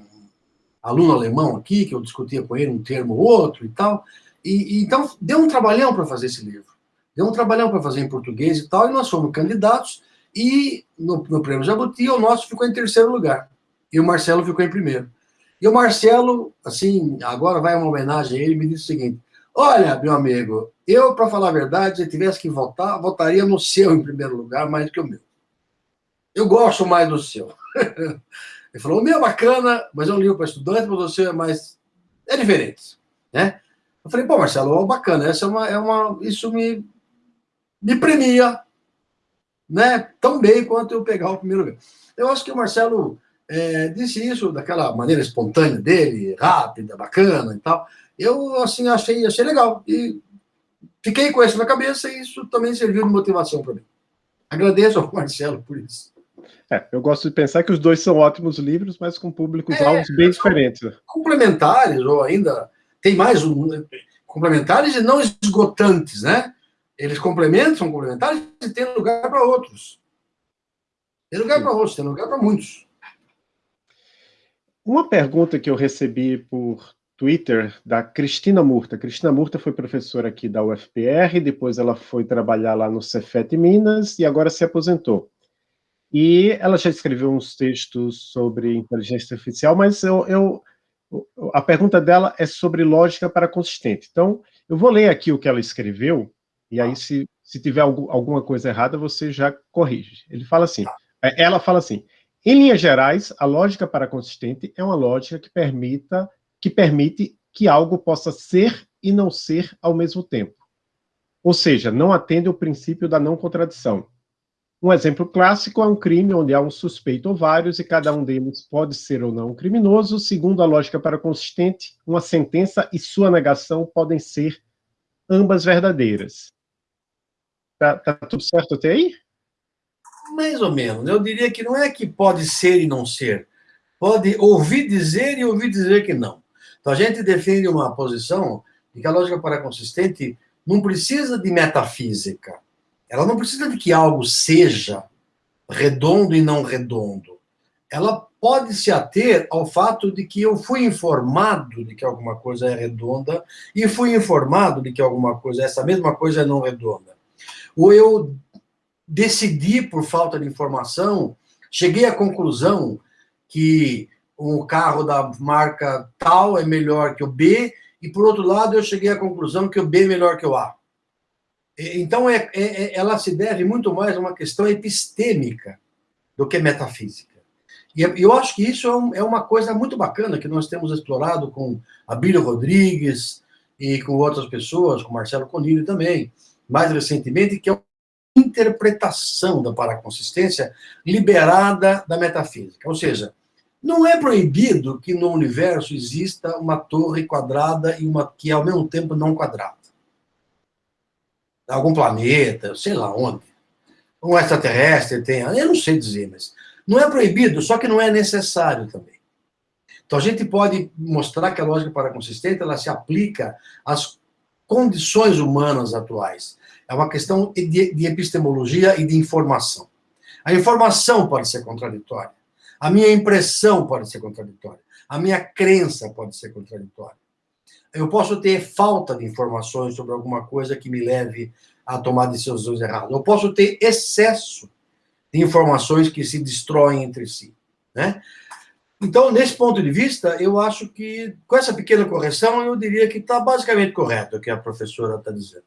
aluno alemão aqui, que eu discutia com ele um termo ou outro e tal, e, e então deu um trabalhão para fazer esse livro. Deu um trabalhão para fazer em português e tal, e nós fomos candidatos, e no, no prêmio Jabuti, o nosso ficou em terceiro lugar, e o Marcelo ficou em primeiro. E o Marcelo, assim, agora vai uma homenagem a ele, me disse o seguinte, olha, meu amigo, eu, para falar a verdade, se tivesse que votar, votaria no seu em primeiro lugar, mais do que o meu. Eu gosto mais do seu. <laughs> Ele falou, o meu é bacana, mas um livro para estudante, mas o seu é mais... É diferente, né? Eu falei, pô, Marcelo, bacana, essa é uma, é uma, isso me, me premia, né? Tão bem quanto eu pegar o primeiro lugar. Eu acho que o Marcelo é, disse isso daquela maneira espontânea dele, rápida, bacana e tal. Eu, assim, achei, achei legal. E fiquei com isso na cabeça e isso também serviu de motivação para mim. Agradeço ao <laughs> Marcelo por isso. É, eu gosto de pensar que os dois são ótimos livros, mas com públicos é, alvos bem diferentes. Complementares, ou ainda tem mais um, complementares e não esgotantes, né? Eles complementam, são complementares e tem lugar para outros. Tem lugar para outros, tem lugar para muitos. Uma pergunta que eu recebi por Twitter da Cristina Murta. Cristina Murta foi professora aqui da UFPR, depois ela foi trabalhar lá no Cefet Minas e agora se aposentou. E ela já escreveu uns textos sobre inteligência artificial, mas eu, eu, a pergunta dela é sobre lógica para consistente. Então, eu vou ler aqui o que ela escreveu, e aí se, se tiver alguma coisa errada, você já corrige. Ele fala assim, é, ela fala assim, em linhas gerais, a lógica para consistente é uma lógica que, permita, que permite que algo possa ser e não ser ao mesmo tempo. Ou seja, não atende ao princípio da não contradição. Um exemplo clássico é um crime onde há um suspeito ou vários e cada um deles pode ser ou não um criminoso. Segundo a lógica para consistente, uma sentença e sua negação podem ser ambas verdadeiras. Tá, tá tudo certo até aí? Mais ou menos. Eu diria que não é que pode ser e não ser. Pode ouvir dizer e ouvir dizer que não. Então, a gente defende uma posição de que a lógica paraconsistente não precisa de metafísica. Ela não precisa de que algo seja redondo e não redondo. Ela pode se ater ao fato de que eu fui informado de que alguma coisa é redonda e fui informado de que alguma coisa, essa mesma coisa é não redonda. Ou eu decidi, por falta de informação, cheguei à conclusão que um carro da marca tal é melhor que o B, e por outro lado eu cheguei à conclusão que o B é melhor que o A. Então, é, é, é, ela se deve muito mais a uma questão epistêmica do que metafísica. E eu acho que isso é, é uma coisa muito bacana que nós temos explorado com Abílio Rodrigues e com outras pessoas, com Marcelo Conilho também, mais recentemente, que é interpretação da paraconsistência liberada da metafísica. Ou seja, não é proibido que no universo exista uma torre quadrada e uma que, ao mesmo tempo, não quadrada. Algum planeta, sei lá onde. Um extraterrestre tem... Eu não sei dizer, mas... Não é proibido, só que não é necessário também. Então, a gente pode mostrar que a lógica paraconsistente ela se aplica às condições humanas atuais. É uma questão de, de epistemologia e de informação. A informação pode ser contraditória. A minha impressão pode ser contraditória. A minha crença pode ser contraditória. Eu posso ter falta de informações sobre alguma coisa que me leve a tomar decisões erradas. Eu posso ter excesso de informações que se destroem entre si. Né? Então, nesse ponto de vista, eu acho que, com essa pequena correção, eu diria que está basicamente correto o que a professora está dizendo.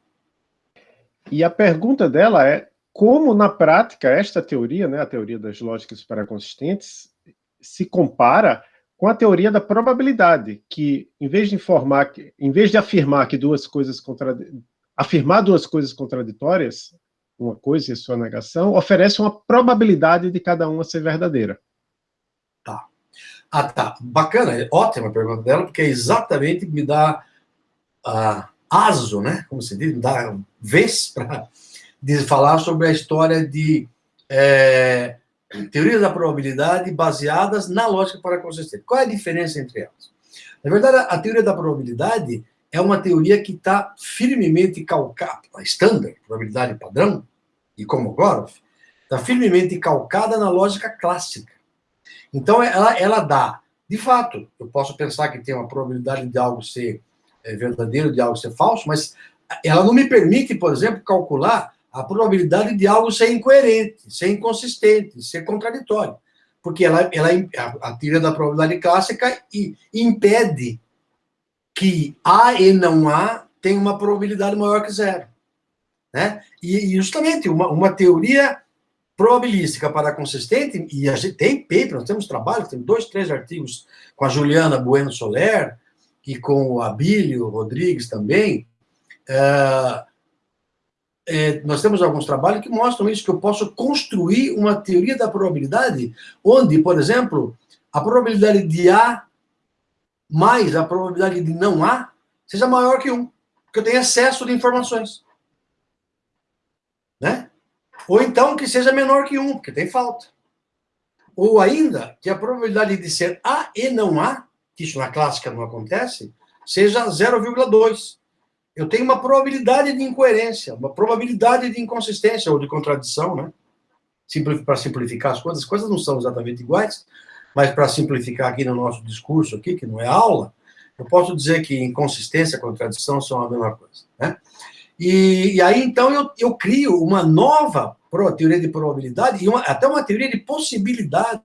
E a pergunta dela é como, na prática, esta teoria, né, a teoria das lógicas paraconsistentes, se compara com a teoria da probabilidade, que, em vez de informar, em vez de afirmar que duas coisas afirmar duas coisas contraditórias, uma coisa e sua negação, oferece uma probabilidade de cada uma ser verdadeira. Tá. Ah, tá. Bacana, é ótima a pergunta dela, porque é exatamente me dá uh, aso, né? Como se diz, dá vez para falar sobre a história de é, teorias da probabilidade baseadas na lógica para consistente. Qual é a diferença entre elas? Na verdade, a teoria da probabilidade é uma teoria que está firmemente calcada, a standard, probabilidade padrão, e como Komogorov, está firmemente calcada na lógica clássica. Então, ela, ela dá, de fato, eu posso pensar que tem uma probabilidade de algo ser é, verdadeiro, de algo ser falso, mas ela não me permite, por exemplo, calcular a probabilidade de algo ser incoerente, ser inconsistente, ser contraditório. Porque ela, ela, a, a teoria da probabilidade clássica impede que A e não A tem uma probabilidade maior que zero. Né? E, justamente uma, uma teoria probabilística para consistente, e a gente tem paper, nós temos trabalho, temos dois, três artigos com a Juliana Bueno Soler e com o Abílio Rodrigues também, é, é, nós temos alguns trabalhos que mostram isso, que eu posso construir uma teoria da probabilidade, onde, por exemplo, a probabilidade de A mais a probabilidade de não A seja maior que 1, porque eu tenho excesso de informações. Né? Ou então que seja menor que 1, porque tem falta. Ou ainda que a probabilidade de ser A e não A, que isso na clássica não acontece, seja 0,2. Eu tenho uma probabilidade de incoerência, uma probabilidade de inconsistência ou de contradição, né? Para simplificar as coisas, as coisas não são exatamente iguais, mas para simplificar aqui no nosso discurso aqui, que não é aula, eu posso dizer que inconsistência e contradição são a mesma coisa, né? E, e aí, então, eu, eu crio uma nova teoria de probabilidade e uma, até uma teoria de possibilidade,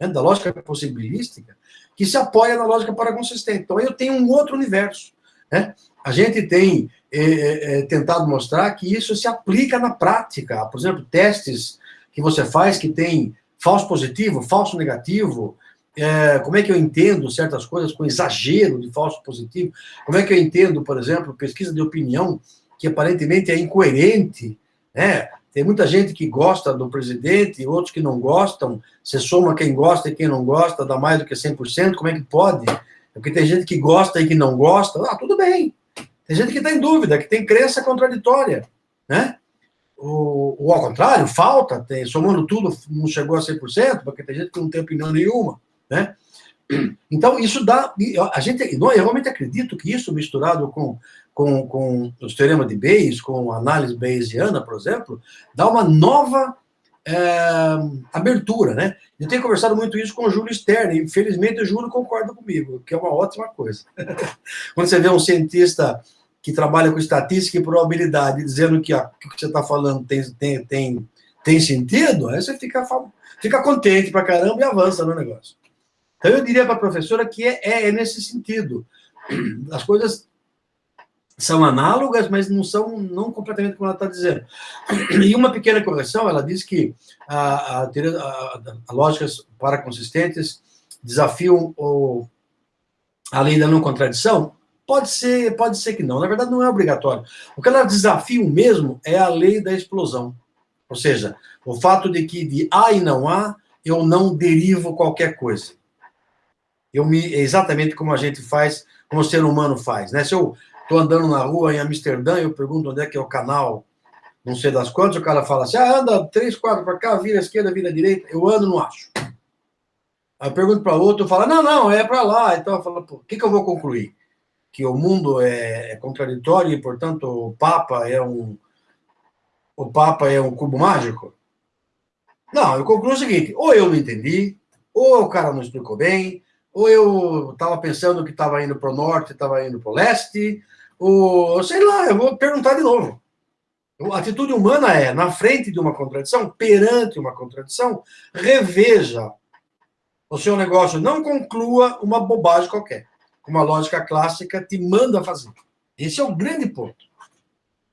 né, da lógica possibilística, que se apoia na lógica paraconsistente. Então, eu tenho um outro universo. Né? A gente tem é, é, é tentado mostrar que isso se aplica na prática. Por exemplo, testes que você faz que tem falso positivo, falso negativo, é, como é que eu entendo certas coisas com exagero de falso positivo, como é que eu entendo, por exemplo, pesquisa de opinião, que aparentemente é incoerente, né? Tem muita gente que gosta do presidente, outros que não gostam, você soma quem gosta e quem não gosta, dá mais do que 100%, como é que pode? Porque tem gente que gosta e que não gosta, ah, tudo bem. Tem gente que está em dúvida, que tem crença contraditória, né? O, o ao contrário, falta, tem, somando tudo, não chegou a 100%, porque tem gente que não tem opinião nenhuma, né? Então, isso dá, a gente, eu realmente acredito que isso misturado com, com, com os teoremas de Bayes, com a análise bayesiana, por exemplo, dá uma nova é, abertura, né? Eu tenho conversado muito isso com o Júlio Stern, e infelizmente o Júlio concorda comigo, que é uma ótima coisa. <laughs> Quando você vê um cientista que trabalha com estatística e probabilidade, dizendo que, o que você está falando tem, tem, tem, tem sentido, aí você fica, fica contente pra caramba e avança no negócio. Então, eu diria para a professora que é, é, é, nesse sentido. As coisas são análogas, mas não são não completamente como ela está dizendo. E uma pequena correção, ela diz que a, a, a, a lógicas paraconsistentes desafiam o, a lei da não contradição, Pode ser, pode ser que não. Na verdade, não é obrigatório. O que ela desafia mesmo é a lei da explosão. Ou seja, o fato de que de há e não há, eu não derivo qualquer coisa. Eu me, exatamente como a gente faz, como o ser humano faz. Né? Se eu estou andando na rua em Amsterdã, eu pergunto onde é que é o canal, não sei das quantas, o cara fala assim, ah, anda três, quatro para cá, vira à esquerda, vira à direita. Eu ando, não acho. Aí eu pergunto para outro, fala, não, não, é para lá. Então eu falo, o que, que eu vou concluir? que o mundo é, é contraditório e, portanto, o Papa é um o Papa é um cubo mágico? Não, eu concluo o seguinte: ou eu não entendi, ou o cara não explicou bem, ou eu estava pensando que estava indo para o norte, estava indo para o leste, ou sei lá, eu vou perguntar de novo. A atitude humana é, na frente de uma contradição, perante uma contradição, reveja o seu negócio, não conclua uma bobagem qualquer. Uma lógica clássica te manda fazer. Esse é o grande ponto.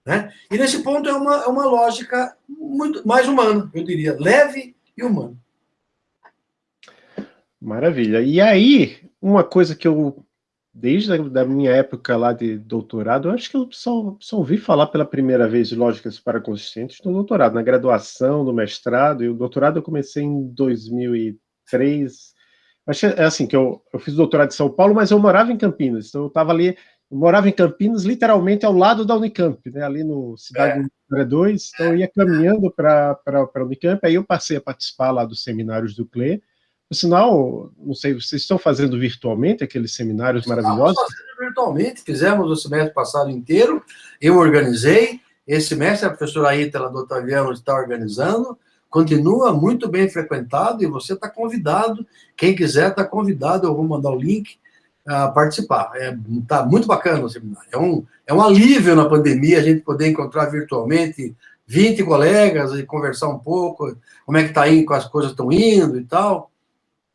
Né? E nesse ponto é uma, é uma lógica muito mais humana, eu diria, leve e humana. Maravilha. E aí, uma coisa que eu, desde a da minha época lá de doutorado, eu acho que eu só, só ouvi falar pela primeira vez de lógicas para consistentes no doutorado, na graduação, no mestrado, e o doutorado eu comecei em 2003. Acho é assim, que eu, eu fiz doutorado em São Paulo, mas eu morava em Campinas, então eu estava ali eu morava em Campinas, literalmente ao lado da Unicamp, né, ali no Cidade é. 2, então eu ia caminhando para a Unicamp, aí eu passei a participar lá dos seminários do CLE, por sinal, não sei, vocês estão fazendo virtualmente aqueles seminários maravilhosos? Estamos fazendo virtualmente, fizemos o semestre passado inteiro, eu organizei, esse semestre a professora Aita do Otaviano está organizando, continua muito bem frequentado e você está convidado, quem quiser está convidado, eu vou mandar o link, a participar. É, tá muito bacana o seminário. É um, é um alívio na pandemia a gente poder encontrar virtualmente 20 colegas e conversar um pouco, como é que está indo, como as coisas estão indo e tal.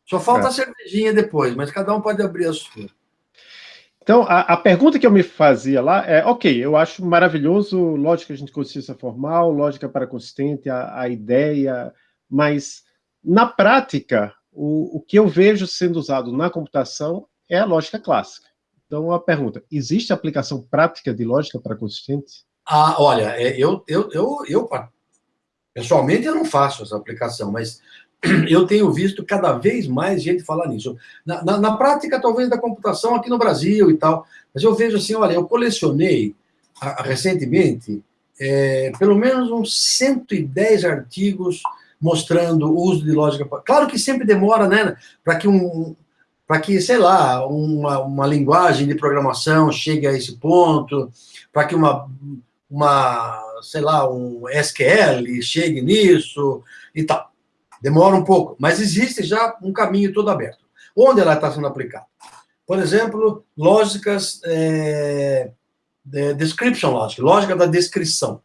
Só falta é. a cervejinha depois, mas cada um pode abrir a sua. Então, a, a, pergunta que eu me fazia lá é, ok, eu acho maravilhoso lógica de consciência formal, lógica para consistente, a, a ideia, mas na prática, o, o que eu vejo sendo usado na computação é a lógica clássica. Então, a pergunta, existe aplicação prática de lógica para consistentes? Ah, olha, é, eu, eu, eu, eu, pessoalmente, eu não faço essa aplicação, mas <clears throat> eu tenho visto cada vez mais gente falar nisso. Na, na, na, prática, talvez, da computação aqui no Brasil e tal, mas eu vejo assim, olha, eu colecionei a, a, recentemente é, pelo menos uns 110 artigos mostrando o uso de lógica. Claro que sempre demora, né, para que um, para que, sei lá, uma, uma linguagem de programação chegue a esse ponto, para que uma, uma, sei lá, um SQL chegue nisso e tal. Demora um pouco, mas existe já um caminho todo aberto. Onde ela está sendo aplicada? Por exemplo, lógicas, é, de description logic, lógica da descrição.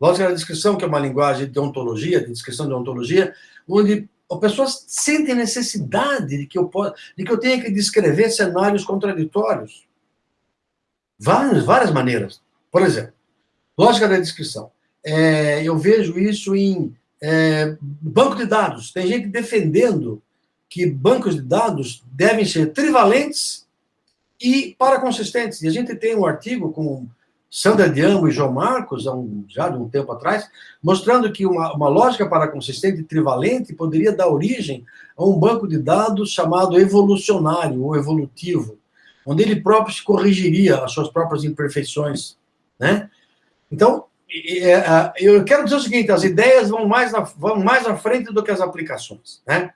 Lógica da descrição, que é uma linguagem de ontologia, de descrição de ontologia, onde as pessoas sentem necessidade de que eu de que eu tenha que descrever cenários contraditórios. Várias, várias maneiras. Por exemplo, lógica da descrição. É, eu vejo isso em é, banco de dados. Tem gente defendendo que bancos de dados devem ser trivalentes e paraconsistentes. E a gente tem um artigo com Sandra Diamo e João Marcos, um, já de um tempo atrás, mostrando que uma, uma lógica para consistente trivalente poderia dar origem a um banco de dados chamado evolucionário ou evolutivo, onde ele próprio se corrigiria as suas próprias imperfeições. Né? Então, eu quero dizer o seguinte, as ideias vão mais, na, vão mais à frente do que as aplicações. Né?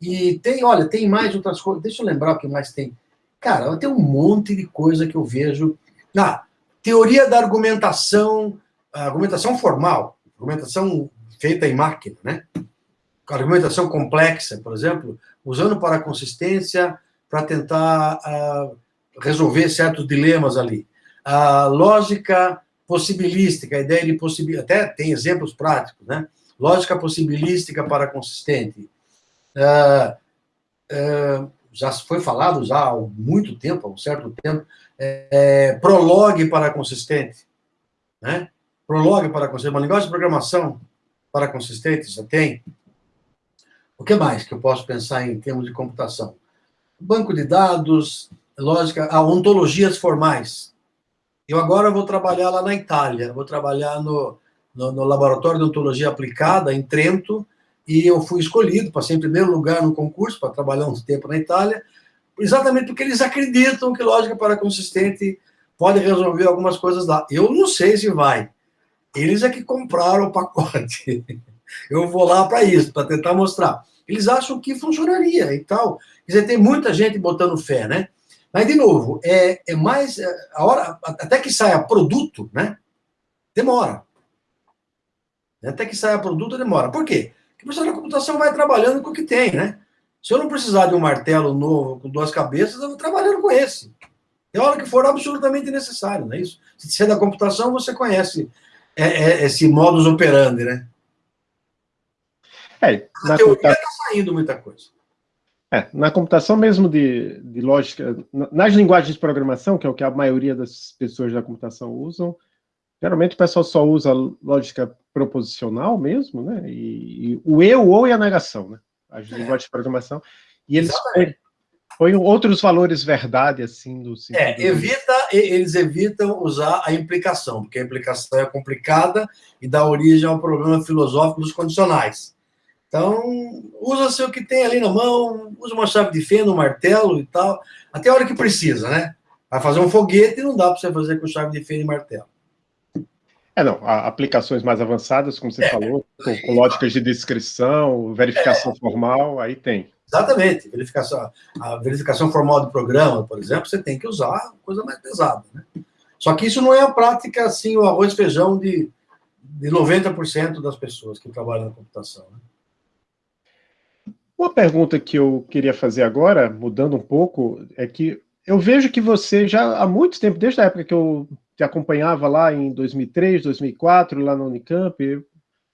E tem, olha, tem mais outras coisas, deixa eu lembrar o que mais tem. Cara, tem um monte de coisa que eu vejo... Ah, Teoria da argumentação, argumentação formal, argumentação feita em máquina, né? Argumentação complexa, por exemplo, usando para consistência para tentar uh, resolver certos dilemas ali. A lógica possibilística, a ideia de possibilidade, até tem exemplos práticos, né? Lógica possibilística para consistente. Uh, uh, já foi falado já há muito tempo, há um certo tempo, é, prologue para consistente, né? Prologue para consistente, uma linguagem de programação para consistente, já tem. O que mais que eu posso pensar em termos de computação? Banco de dados, lógica, ah, ontologias formais. Eu agora vou trabalhar lá na Itália, vou trabalhar no, no, no Laboratório de Ontologia Aplicada, em Trento, e eu fui escolhido, passei em primeiro lugar no concurso para trabalhar um tempo na Itália, exatamente porque eles acreditam que lógica para consistente pode resolver algumas coisas lá. Eu não sei se vai. Eles é que compraram o pacote. <laughs> Eu vou lá para isso, para tentar mostrar. Eles acham que funcionaria e tal. Quer dizer, tem muita gente botando fé, né? Mas, de novo, é, é mais... É, a hora, até que saia produto, né? Demora. Até que saia produto, demora. Por quê? Porque o pessoal da computação vai trabalhando com o que tem, né? Se eu não precisar de um martelo novo com duas cabeças, eu vou trabalhando com esse. É hora que for absolutamente necessário, não é isso? Se você é da computação, você conhece é, é, esse modus operandi, né? É, na teoria está saindo muita coisa. É, na computação mesmo de, de lógica, nas linguagens de programação, que é o que a maioria das pessoas da computação usam, geralmente o pessoal só usa lógica proposicional mesmo, né? E, e o eu ou e a negação, né? As é. linguagens de programação. E eles põem outros valores verdade, assim, do sentido... É, evita, eles evitam usar a implicação, porque a implicação é complicada e dá origem ao problema filosófico dos condicionais. Então, usa-se o que tem ali na mão, usa uma chave de fenda, um martelo e tal, até a hora que precisa, né? Vai fazer um foguete e não dá para você fazer com chave de fenda e martelo. É, não, aplicações mais avançadas, como você é, falou, com, com, lógicas de descrição, verificação é, formal, aí tem. Exatamente, verificação, a verificação formal de programa, por exemplo, você tem que usar coisa mais pesada, né? Só que isso não é a prática, assim, o arroz e feijão de, de 90% das pessoas que trabalham na computação, né? Uma pergunta que eu queria fazer agora, mudando um pouco, é que eu vejo que você já há muito tempo, desde a época que eu te acompanhava lá em 2003, 2004, lá na Unicamp,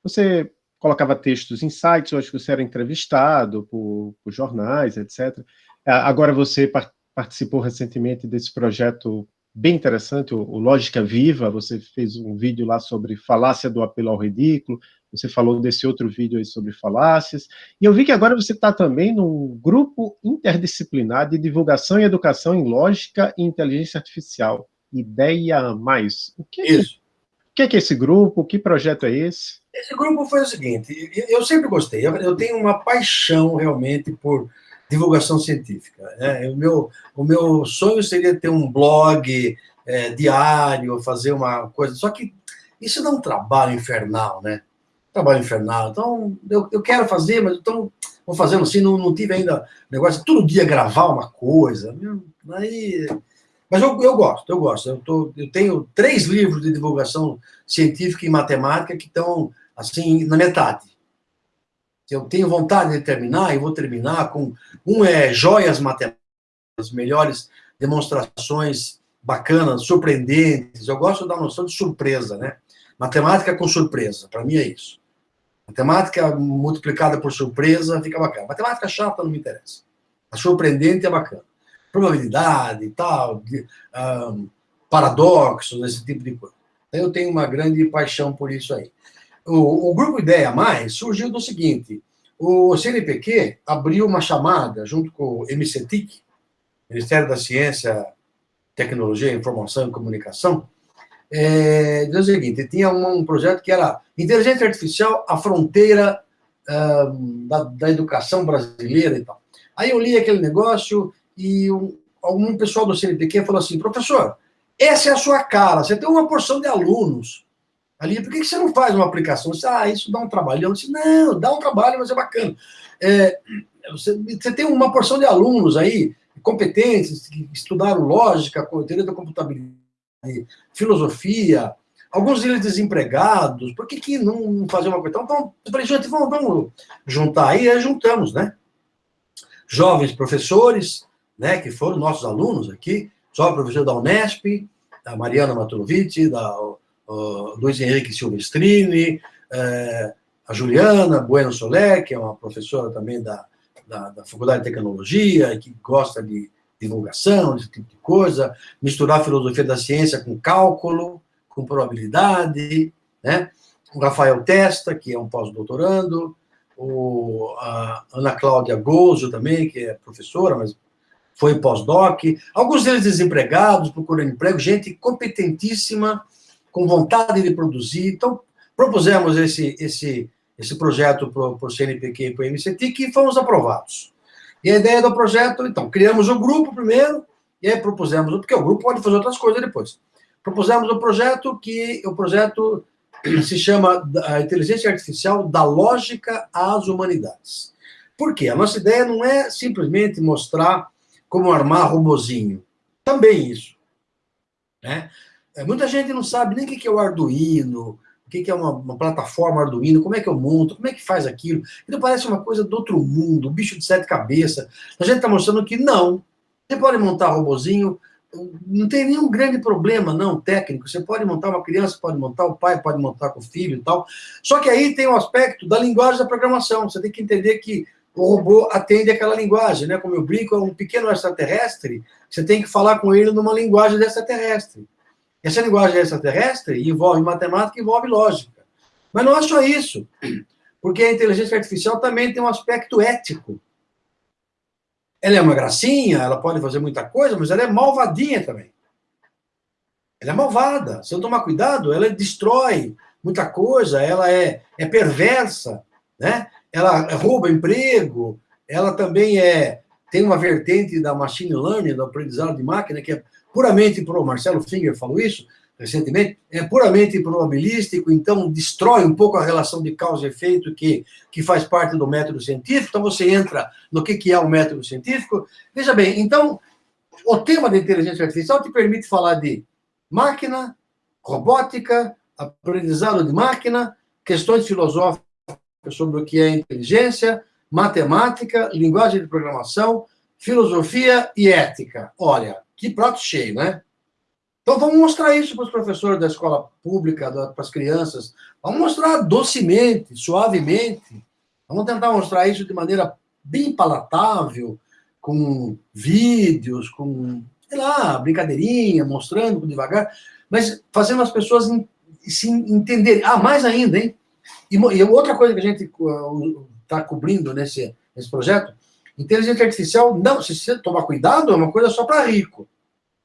você colocava textos em sites, eu acho que você era entrevistado por, por jornais, etc. Agora você participou recentemente desse projeto bem interessante, o, Lógica Viva, você fez um vídeo lá sobre falácia do apelo ao ridículo, você falou desse outro vídeo aí sobre falácias, e eu vi que agora você está também num grupo interdisciplinar de divulgação e educação em lógica e inteligência artificial, Ideia Mais. O que é, Isso. O que é, que é esse grupo? Que projeto é esse? Esse grupo foi o seguinte, eu sempre gostei, eu tenho uma paixão realmente por divulgação científica. Né? O, meu, o meu sonho seria ter um blog é, diário, fazer uma coisa, só que isso dá um trabalho infernal, né? Trabalho infernal. Então, eu, eu quero fazer, mas então vou fazendo assim, não, não tive ainda negócio todo dia gravar uma coisa. Aí, mas eu, eu gosto, eu gosto. Eu, tô, eu tenho três livros de divulgação científica e matemática que estão, assim, na metade. Eu tenho vontade de terminar e vou terminar com... Um é Joias Matemáticas, as melhores demonstrações bacanas, surpreendentes. Eu gosto da noção de surpresa, né? Matemática com surpresa, para mim é isso. Matemática multiplicada por surpresa fica bacana. Matemática chata não me interessa. A surpreendente é bacana. Probabilidade e tal, de, um, paradoxos, esse tipo de coisa. Então, eu tenho uma grande paixão por isso aí. O, o Grupo Ideia Mais surgiu do seguinte, o CNPq abriu uma chamada junto com o MCTIC, Ministério da Ciência, Tecnologia, Informação e Comunicação, é, diz o seguinte, tinha um, um, projeto que era Inteligência Artificial, a fronteira uh, da, da, educação brasileira e tal. Aí eu li aquele negócio e um, algum pessoal do CNPq falou assim, professor, essa é a sua cara, você tem uma porção de alunos ali, por que, que você não faz uma aplicação? Você, ah, isso dá um trabalho. Eu disse, não, dá um trabalho, mas é bacana. É, você, você tem uma porção de alunos aí, competentes, que estudaram lógica, teoria da computabilidade, filosofia, alguns deles desempregados, por que, que não fazer uma coisa? Então, eu falei, gente, vamos, vamos juntar aí, aí juntamos, né? Jovens professores, né, que foram nossos alunos aqui, jovem professor da Unesp, da Mariana Maturovici, da uh, Luiz Henrique Silvestrini, uh, a Juliana Bueno Soler, que é uma professora também da, da, da Faculdade de Tecnologia, que gosta de divulgação, esse tipo de coisa, misturar a filosofia da ciência com cálculo, com probabilidade, né? O Rafael Testa, que é um pós-doutorando, o, a Ana Cláudia Gozo também, que é professora, mas foi pós-doc, alguns deles desempregados, procurando emprego, gente competentíssima, com vontade de produzir. Então, propusemos esse, esse, esse projeto para o CNPq e para o MCT, que fomos aprovados. E a ideia do projeto, então, criamos o grupo primeiro, e aí propusemos, porque o grupo pode fazer outras coisas depois. Propusemos o projeto que o projeto <clears throat> se chama a Inteligência Artificial da Lógica às Humanidades. Por quê? A nossa ideia não é simplesmente mostrar como armar robozinho. Também isso. Né? É, muita gente não sabe nem o que é o Arduino, o que é uma, uma, plataforma Arduino, como é que eu monto, como é que faz aquilo. Então parece uma coisa do outro mundo, um bicho de sete cabeças. A gente está mostrando que não. Você pode montar robozinho, não tem nenhum grande problema, não, técnico. Você pode montar uma criança, pode montar o pai, pode montar com o filho e tal. Só que aí tem o um aspecto da linguagem da programação. Você tem que entender que o robô atende aquela linguagem, né? Como eu brinco, é um pequeno extraterrestre, você tem que falar com ele numa linguagem extraterrestre. Essa linguagem extraterrestre envolve matemática envolve lógica. Mas não é só isso, porque a inteligência artificial também tem um aspecto ético. Ela é uma gracinha, ela pode fazer muita coisa, mas ela é malvadinha também. Ela é malvada. Se eu tomar cuidado, ela destrói muita coisa, ela é, é perversa, né? ela rouba emprego, ela também é tem uma vertente da machine learning, do aprendizado de máquina, que é puramente pro Marcelo Finger falou isso recentemente, é puramente probabilístico, então destrói um pouco a relação de causa e efeito que, que faz parte do método científico. Então você entra no que, que é o método científico. Veja bem, então o tema da inteligência artificial te permite falar de máquina, robótica, aprendizado de máquina, questões filosóficas sobre o que é inteligência, matemática, linguagem de programação, filosofia e ética. Olha, que prato cheio, né? Então vamos mostrar isso para os professores da escola pública, para as crianças. Vamos mostrar docemente, suavemente. Vamos tentar mostrar isso de maneira bem palatável, com vídeos, com, sei lá, brincadeirinha, mostrando devagar, mas fazendo as pessoas se entenderem. Ah, mais ainda, hein? E, outra coisa que a gente está uh, cobrindo nesse, nesse projeto, inteligência artificial, não, se você tomar cuidado, é uma coisa só para rico.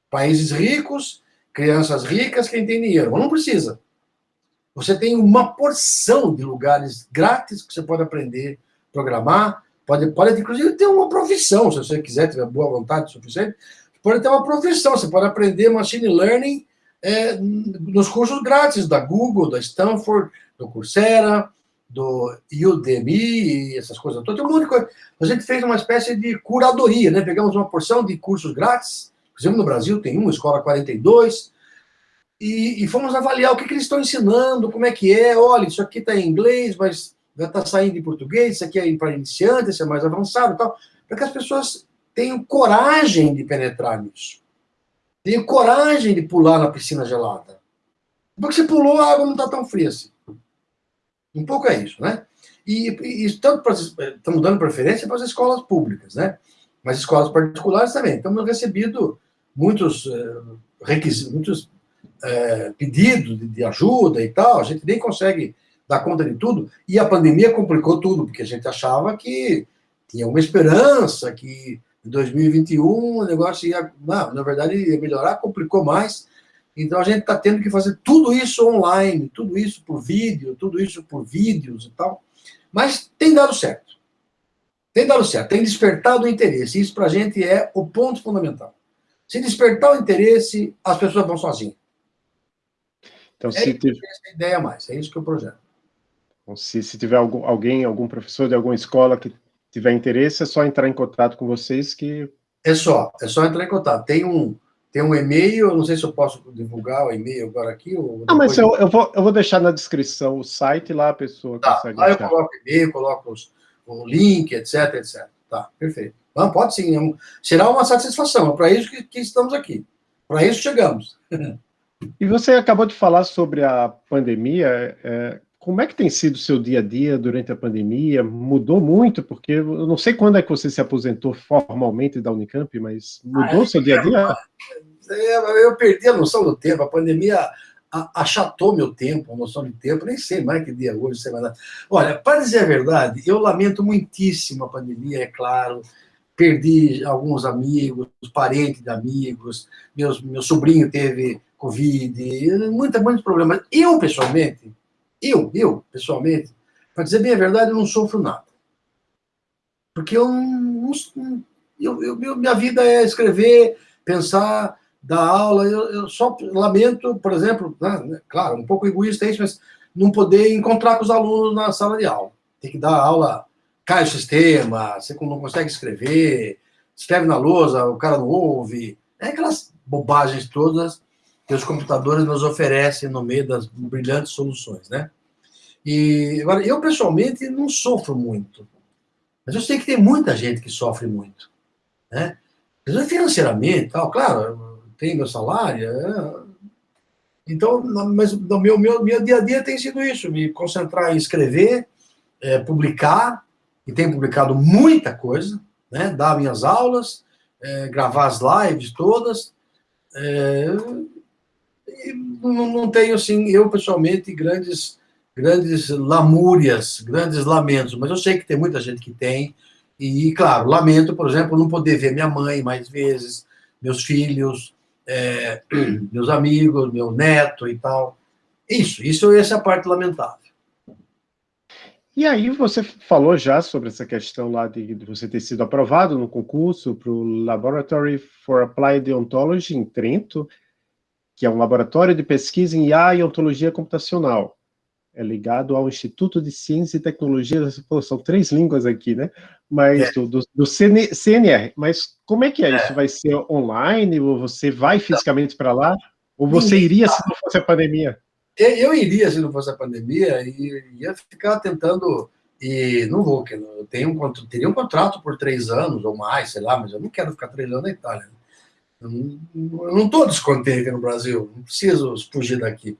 Países ricos, crianças ricas, quem tem dinheiro. Mas não precisa. Você tem uma porção de lugares grátis que você pode aprender a programar, pode, pode inclusive ter uma profissão, se você quiser, tiver boa vontade suficiente, pode ter uma profissão, você pode aprender machine learning é, nos cursos grátis da Google, da Stanford, do Coursera, do Udemy, essas coisas todas. Tem um monte de coisa. A gente fez uma espécie de curadoria, né? Pegamos uma porção de cursos grátis, exemplo, no Brasil tem uma, Escola 42, e, e fomos avaliar o que, que eles estão ensinando, como é que é. Olha, isso aqui está em inglês, mas já está saindo em português, isso aqui é para iniciantes, isso é mais avançado e tal, para que as pessoas tenham coragem de penetrar nisso. Tenham coragem de pular na piscina gelada. Porque você pulou, a água não está tão fria assim. Um pouco é isso, né? E, e tanto para, estamos dando preferência para as escolas públicas, né? Mas escolas particulares também. Estamos recebido muitos eh, requisitos, muitos é, pedidos de, de, ajuda e tal. A gente nem consegue dar conta de tudo. E a pandemia complicou tudo, porque a gente achava que tinha uma esperança, que em 2021 o negócio ia. Não, na verdade, ia melhorar, complicou mais. Então a gente está tendo que fazer tudo isso online, tudo isso por vídeo, tudo isso por vídeos e tal. Mas tem dado certo. Tem dado certo, tem despertado o interesse. Isso para a gente é o ponto fundamental. Se despertar o interesse, as pessoas vão sozinhas. Então, é se tiver... essa ideia mais, é isso que eu projeto. Então, se, se tiver algum, alguém, algum professor de alguma escola que tiver interesse, é só entrar em contato com vocês que... É só, é só entrar em contato. Tem um, tem um e-mail, não sei se eu posso divulgar o e-mail agora aqui. Ou não, mas eu, eu, vou, eu vou deixar na descrição o site lá, a pessoa tá, consegue Lá eu coloco o e-mail, coloco os, o link, etc, etc. Tá, perfeito. Não, pode sim, é um, será uma satisfação, é para isso que, que estamos aqui. Para isso chegamos. <laughs> E você acabou de falar sobre a pandemia, é, como é que tem sido o seu dia a dia durante a pandemia? Mudou muito, porque eu não sei quando é que você se aposentou formalmente da Unicamp, mas mudou o seu dia a dia? É, eu perdi a noção do tempo, a pandemia achatou meu tempo, a noção de tempo, nem sei mais que dia é hoje, sei mais Olha, para dizer a verdade, eu lamento muitíssimo a pandemia, é claro, perdi alguns amigos, parentes de amigos, meus, meu sobrinho teve Covid, muita, muitos problemas. Eu, pessoalmente, eu, eu, pessoalmente, para dizer bem a verdade, eu não sofro nada. Porque eu, eu, eu minha vida é escrever, pensar, dar aula. Eu, eu só lamento, por exemplo, né, né, claro, um pouco egoísta isso, mas não poder encontrar com os alunos na sala de aula. Tem que dar aula, cai o sistema, você não consegue escrever, escreve na lousa, o cara não ouve. É aquelas bobagens todas que os computadores nos oferecem no meio das brilhantes soluções, né? E agora, eu pessoalmente não sofro muito, mas eu sei que tem muita gente que sofre muito, né? Financeiramente, tal, claro, tem meu salário, é... então, mas o meu, meu, meu dia a dia tem sido isso, me concentrar em escrever, é, publicar, e tenho publicado muita coisa, né? Dar minhas aulas, é, gravar as lives todas, é, não, tenho, assim, eu pessoalmente, grandes, grandes lamúrias, grandes lamentos, mas eu sei que tem muita gente que tem, e, claro, lamento, por exemplo, não poder ver minha mãe mais vezes, meus filhos, é, <clears throat> meus amigos, meu neto e tal. Isso, isso essa é a parte lamentável. E aí você falou já sobre essa questão lá de, de você ter sido aprovado no concurso para o Laboratory for Applied Ontology em Trento, que é um laboratório de pesquisa em IA e ontologia computacional. É ligado ao Instituto de Ciência e Tecnologia, pô, são três línguas aqui, né? Mas é. do, do, CNR. Mas como é que é, é, isso? Vai ser online? Ou você vai fisicamente para lá? Ou você iria se não fosse a pandemia? Eu iria se não fosse a pandemia e ia ficar tentando e não vou, que eu tenho um, teria um contrato por três anos ou mais, sei lá, mas eu não quero ficar três anos na Itália. Né? Não estou descontente no Brasil, não preciso fugir daqui.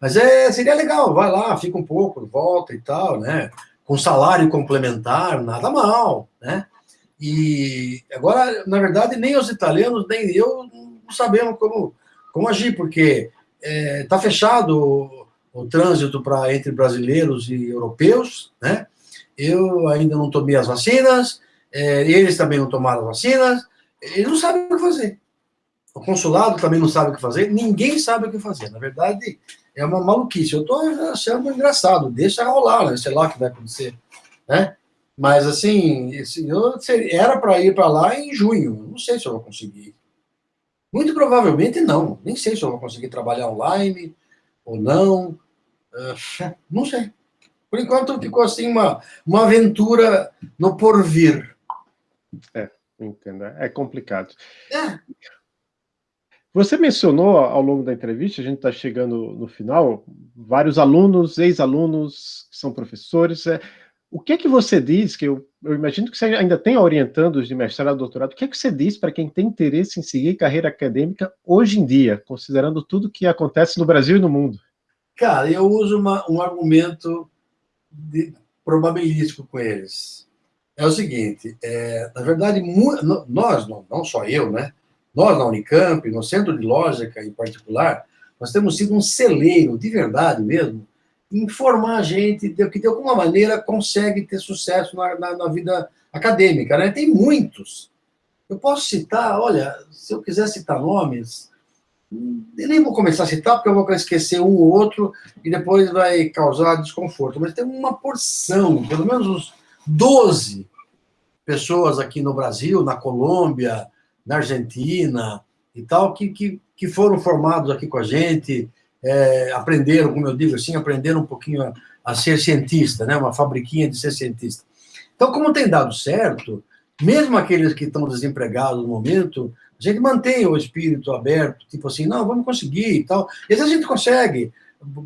Mas é, seria legal, vai lá, fica um pouco, volta e tal, né? Com salário complementar, nada mal, né? E agora, na verdade, nem os italianos, nem eu não sabemos como, como agir, porque está é, tá fechado o, o trânsito para entre brasileiros e europeus, né? Eu ainda não tomei as vacinas, é, eles também não tomaram as vacinas, eles não sabem o que fazer. O consulado também não sabe o que fazer, ninguém sabe o que fazer. Na verdade, é uma maluquice. Eu estou achando engraçado, deixa rolar, né? sei lá o que vai acontecer. Né? Mas, assim, eu era para ir para lá em junho. Não sei se eu vou conseguir. Muito provavelmente não. Nem sei se eu vou conseguir trabalhar online ou não. Uh, <laughs> não sei. Por enquanto ficou assim uma, uma aventura no porvir. É, entendo. É complicado. É. Você mencionou ao longo da entrevista, a gente está chegando no final, vários alunos, ex-alunos, que são professores. É, o que é que você diz, que eu, eu, imagino que você ainda tem orientandos de mestrado doutorado, o que é que você diz para quem tem interesse em seguir carreira acadêmica hoje em dia, considerando tudo que acontece no Brasil e no mundo? Cara, eu uso uma, um argumento de, probabilístico com eles. É o seguinte, é, na verdade, nós, não, não só eu, né? Nós, na Unicamp, no Centro de Lógica em particular, nós temos sido um celeiro, de verdade mesmo, em formar a gente que, de alguma maneira, consegue ter sucesso na, na, na vida acadêmica. Né? Tem muitos. Eu posso citar, olha, se eu quiser citar nomes, eu nem vou começar a citar, porque eu vou esquecer um ou outro e depois vai causar desconforto. Mas tem uma porção, pelo menos uns 12 pessoas aqui no Brasil, na Colômbia, na Argentina e tal, que, que, que foram formados aqui com a gente, é, aprenderam, como eu digo assim, aprenderam um pouquinho a, a, ser cientista, né? uma fabriquinha de ser cientista. Então, como tem dado certo, mesmo aqueles que estão desempregados no momento, a gente mantém o espírito aberto, tipo assim, não, vamos conseguir e tal. E às vezes a gente consegue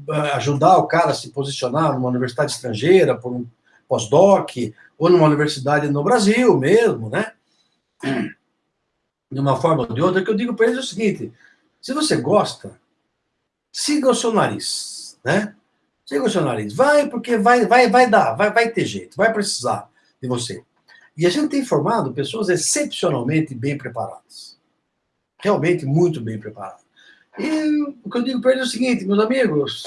eh, ajudar o cara a se posicionar numa universidade estrangeira, por um pós-doc, ou numa universidade no Brasil mesmo, né? De uma forma ou de outra, que eu digo para eles é o seguinte, se você gosta, siga o seu nariz, né? Siga o seu nariz. Vai, porque vai, vai, vai dar, vai, vai ter jeito, vai precisar de você. E a gente tem formado pessoas excepcionalmente bem preparadas. Realmente muito bem preparadas. E o que eu digo para eles é o seguinte, meus amigos,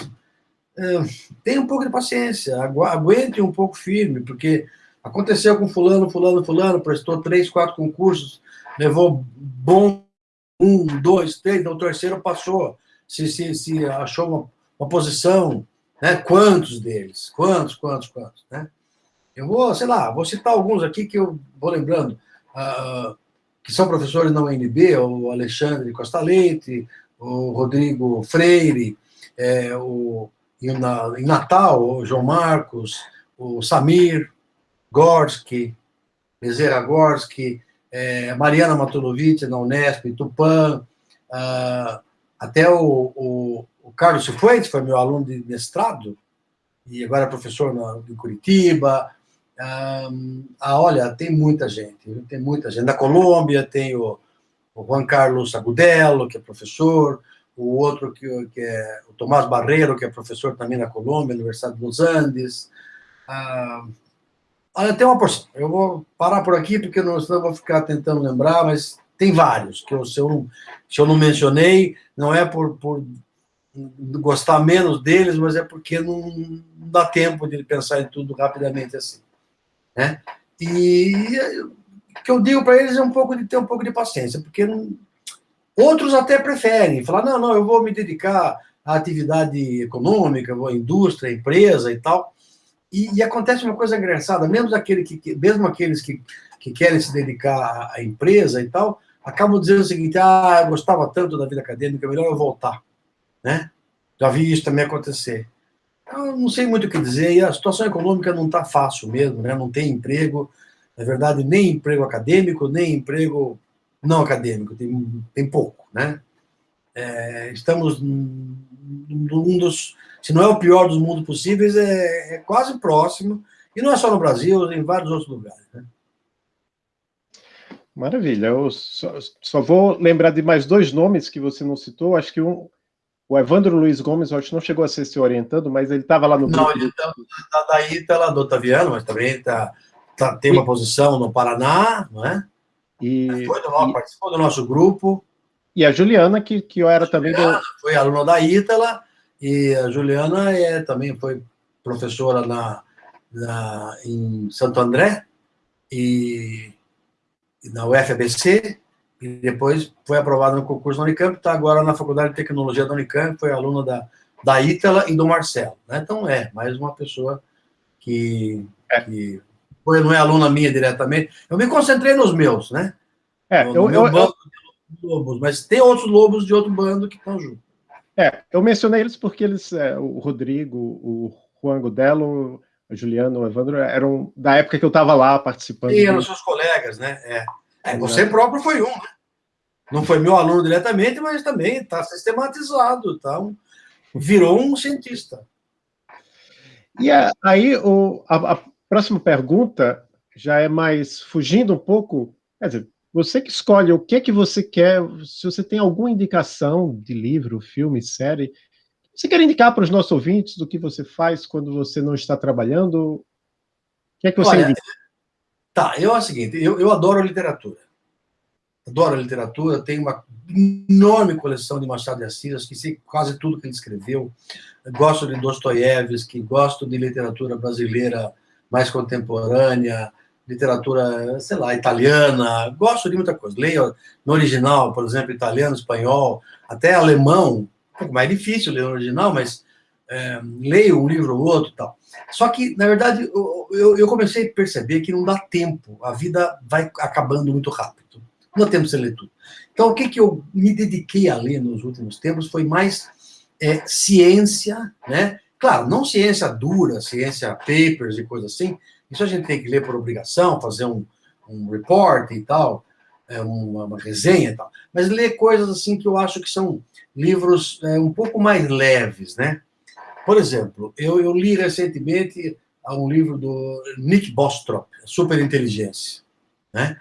é, um pouco de paciência, aguentem um pouco firme, porque aconteceu com fulano, fulano, fulano, prestou três, quatro concursos, levou bom um, dois, três, o terceiro passou, se, se, se achou uma, uma posição, né? Quantos deles? Quantos, quantos, quantos, né? Eu vou, sei lá, vou citar alguns aqui que eu vou lembrando, uh, que são professores na UNB, o Alexandre Costa Leite, o Rodrigo Freire, é, o, em, na, em Natal, o João Marcos, o Samir Gorski, Bezerra Gorski, é, Mariana Matulovic, na Unesp, Tupã, a Até o, o, o Carlos Cifuentes foi meu aluno de mestrado, e agora é professor na, em Curitiba. Um, ah, olha, tem muita gente, tem muita gente. Na Colômbia tem o, o Juan Carlos Agudelo, que é professor, o outro que, que, é o Tomás Barreiro, que é professor também na Colômbia, Universidade dos Andes. Ah, olha, tem uma porção. Eu vou parar por aqui, porque não, senão eu vou ficar tentando lembrar, mas tem vários, que eu, se, eu não, se eu não mencionei, não é por, por gostar menos deles, mas é porque não, não dá tempo de pensar em tudo rapidamente assim. Né? E o que eu digo para eles é um pouco de ter um pouco de paciência, porque não, outros até preferem falar, não, não, eu vou me dedicar à atividade econômica, vou à indústria, à empresa e tal. E, e acontece uma coisa engraçada, mesmo, aquele que, mesmo aqueles que, que querem se dedicar à empresa e tal, acabam dizendo o seguinte, ah, eu gostava tanto da vida acadêmica, melhor eu voltar né? Já vi isso também acontecer. Eu não sei muito o que dizer, e a situação econômica não está fácil mesmo, né? Não tem emprego, na verdade, nem emprego acadêmico, nem emprego não acadêmico, tem, tem pouco, né? É, estamos num dos, se não é o pior dos mundos possíveis, é, é quase próximo, e não é só no Brasil, em vários outros lugares, né? Maravilha. Eu só, só, vou lembrar de mais dois nomes que você não citou. Acho que um, o Evandro Luiz Gomes, acho que não chegou a ser se orientando, mas ele estava lá no Não, ele está tá, daí, está lá do Otaviano, mas também tá, tá, tem uma posição no Paraná, não é? E, foi do nosso, e, participou do nosso grupo. E a Juliana, que, que eu era também do... Foi aluna da Ítala, e a Juliana é, também foi professora na, na, em Santo André, e, e na UFABC, e depois foi aprovada no concurso da Unicamp, está agora na Faculdade de Tecnologia da Unicamp, foi aluna da, da Ítala e do Marcelo. Né? Então, é, mais uma pessoa que, é. que foi, não é aluna minha diretamente. Eu me concentrei nos meus, né? É, no, no eu, eu, bando eu... lobos, mas tem outros lobos de outro bando que estão juntos. É, eu mencionei eles porque eles, é, o Rodrigo, o Juan Godelo, o Juliano, o Evandro, eram da época que eu estava lá participando. E eram seus colegas, né? É. É, você próprio foi um, né? Não foi meu aluno diretamente, mas também está sistematizado, tá? virou um cientista. E aí, o, a, a, próxima pergunta já é mais fugindo um pouco. Quer dizer, você que escolhe o que que você quer, se você tem alguma indicação de livro, filme, série, você quer indicar para os nossos ouvintes do que você faz quando você não está trabalhando? O que é que você Olha, indica? Tá, eu é o seguinte, eu, eu adoro literatura adoro a literatura, tenho uma enorme coleção de Machado de Assis, que sei quase tudo que ele escreveu. Gosto de Dostoiévski, gosto de literatura brasileira mais contemporânea, literatura, sei lá, italiana, gosto de muita coisa. Leio no original, por exemplo, italiano, espanhol, até alemão, um pouco mais difícil ler no original, mas é, leio um livro ou outro e tal. Só que, na verdade, eu, eu comecei a perceber que não dá tempo, a vida vai acabando muito rápido não temos que ler tudo. Então, o que, que eu me dediquei a ler nos últimos tempos foi mais é, ciência, né? Claro, não ciência dura, ciência papers e coisas assim. Isso a gente tem que ler por obrigação, fazer um, um report e tal, é, uma, uma, resenha e tal. Mas ler coisas assim que eu acho que são livros é, um pouco mais leves, né? Por exemplo, eu, eu li recentemente um livro do Nick Bostrop, Superinteligência, né?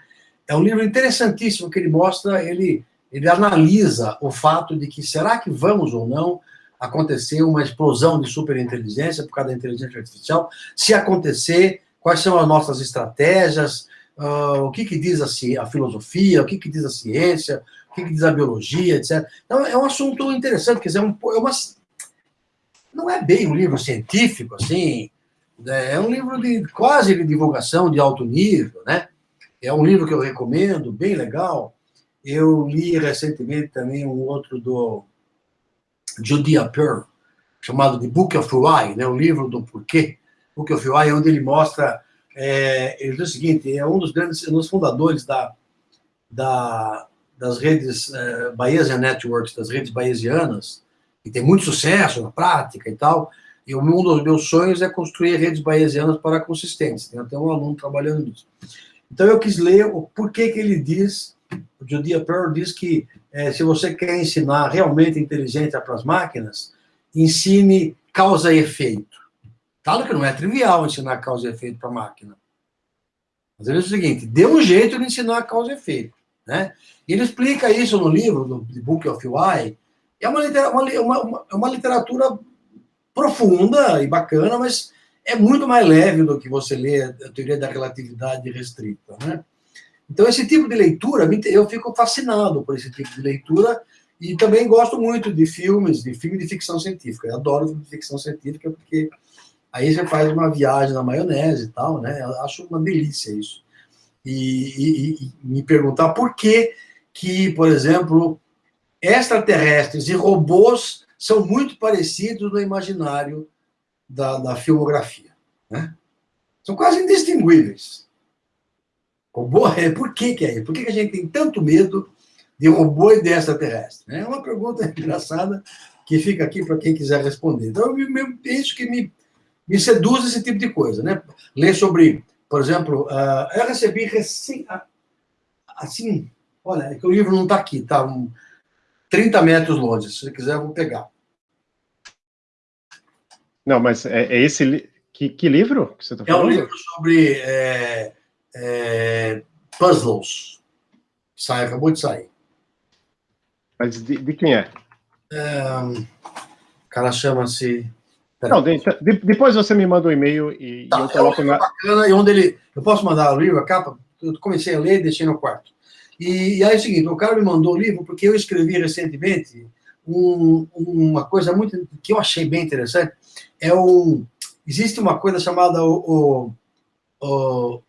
É um livro interessantíssimo que ele mostra, ele, ele analisa o fato de que será que vamos ou não acontecer uma explosão de superinteligência por causa da inteligência artificial? Se acontecer, quais são as nossas estratégias? Uh, o que, que diz a, a, filosofia? O que, que diz a ciência? O que, que diz a biologia, etc. Então, é um assunto interessante, quer dizer, é, um, é uma, não é bem um livro científico, assim, né? é um livro de quase de divulgação de alto nível, né? É um livro que eu recomendo, bem legal. Eu li recentemente também um outro do Judea Pearl, chamado The Book of Why, né, o livro do porquê. Book of Why, onde ele mostra, é, ele diz o seguinte, é um dos grandes, um dos fundadores da, da, das redes é, Bayesian Networks, das redes bayesianas, que tem muito sucesso na prática e tal, e um dos meus sonhos é construir redes bayesianas para consistentes. Tem até um aluno trabalhando nisso. Então eu quis ler o porquê que ele diz o Judea Pearl diz que é, se você quer ensinar realmente inteligência para as máquinas, ensine causa e efeito. Claro que não é trivial ensinar causa e efeito para a máquina. Mas ele diz o seguinte, dê um jeito de ensinar causa e efeito. Né? E ele explica isso no livro, do Book of Why. É uma, uma, uma, uma literatura profunda e bacana, mas é muito mais leve do que você lê a teoria da relatividade restrita. Né? Então, esse tipo de leitura, eu fico fascinado por esse tipo de leitura e também gosto muito de filmes, de filme de ficção científica. Eu adoro filme de ficção científica porque aí você faz uma viagem na maionese e tal, né? Eu acho uma delícia isso. E, e, e me perguntar por que que, por exemplo, extraterrestres e robôs são muito parecidos no imaginário da, da filmografia. Né? São quase indistinguíveis. Robô, é, por que, que é isso? Por que, que a gente tem tanto medo de robô e de extraterrestre? É uma pergunta <laughs> engraçada que fica aqui para quem quiser responder. Então, é isso que me, me seduz esse tipo de coisa. Né? Ler sobre, por exemplo, uh, eu recebi recém, assim, olha, é que o livro não está aqui, está um, 30 metros longe, se você quiser eu vou pegar. Não, mas é, é esse... Que, que, livro que você está falando? É um livro sobre é, é, puzzles. Sai, acabou de sair. Mas de, de quem é? é? O cara chama-se... Não, de, de, depois você me manda um e-mail e, tá, e eu coloco é na... bacana, e onde ele... Eu posso mandar o livro, a capa? Eu comecei a ler e deixei no quarto. E, e aí é o seguinte, o cara me mandou o livro porque eu escrevi recentemente um, uma coisa muito que eu achei bem interessante. É um, existe uma coisa chamada o, o, o,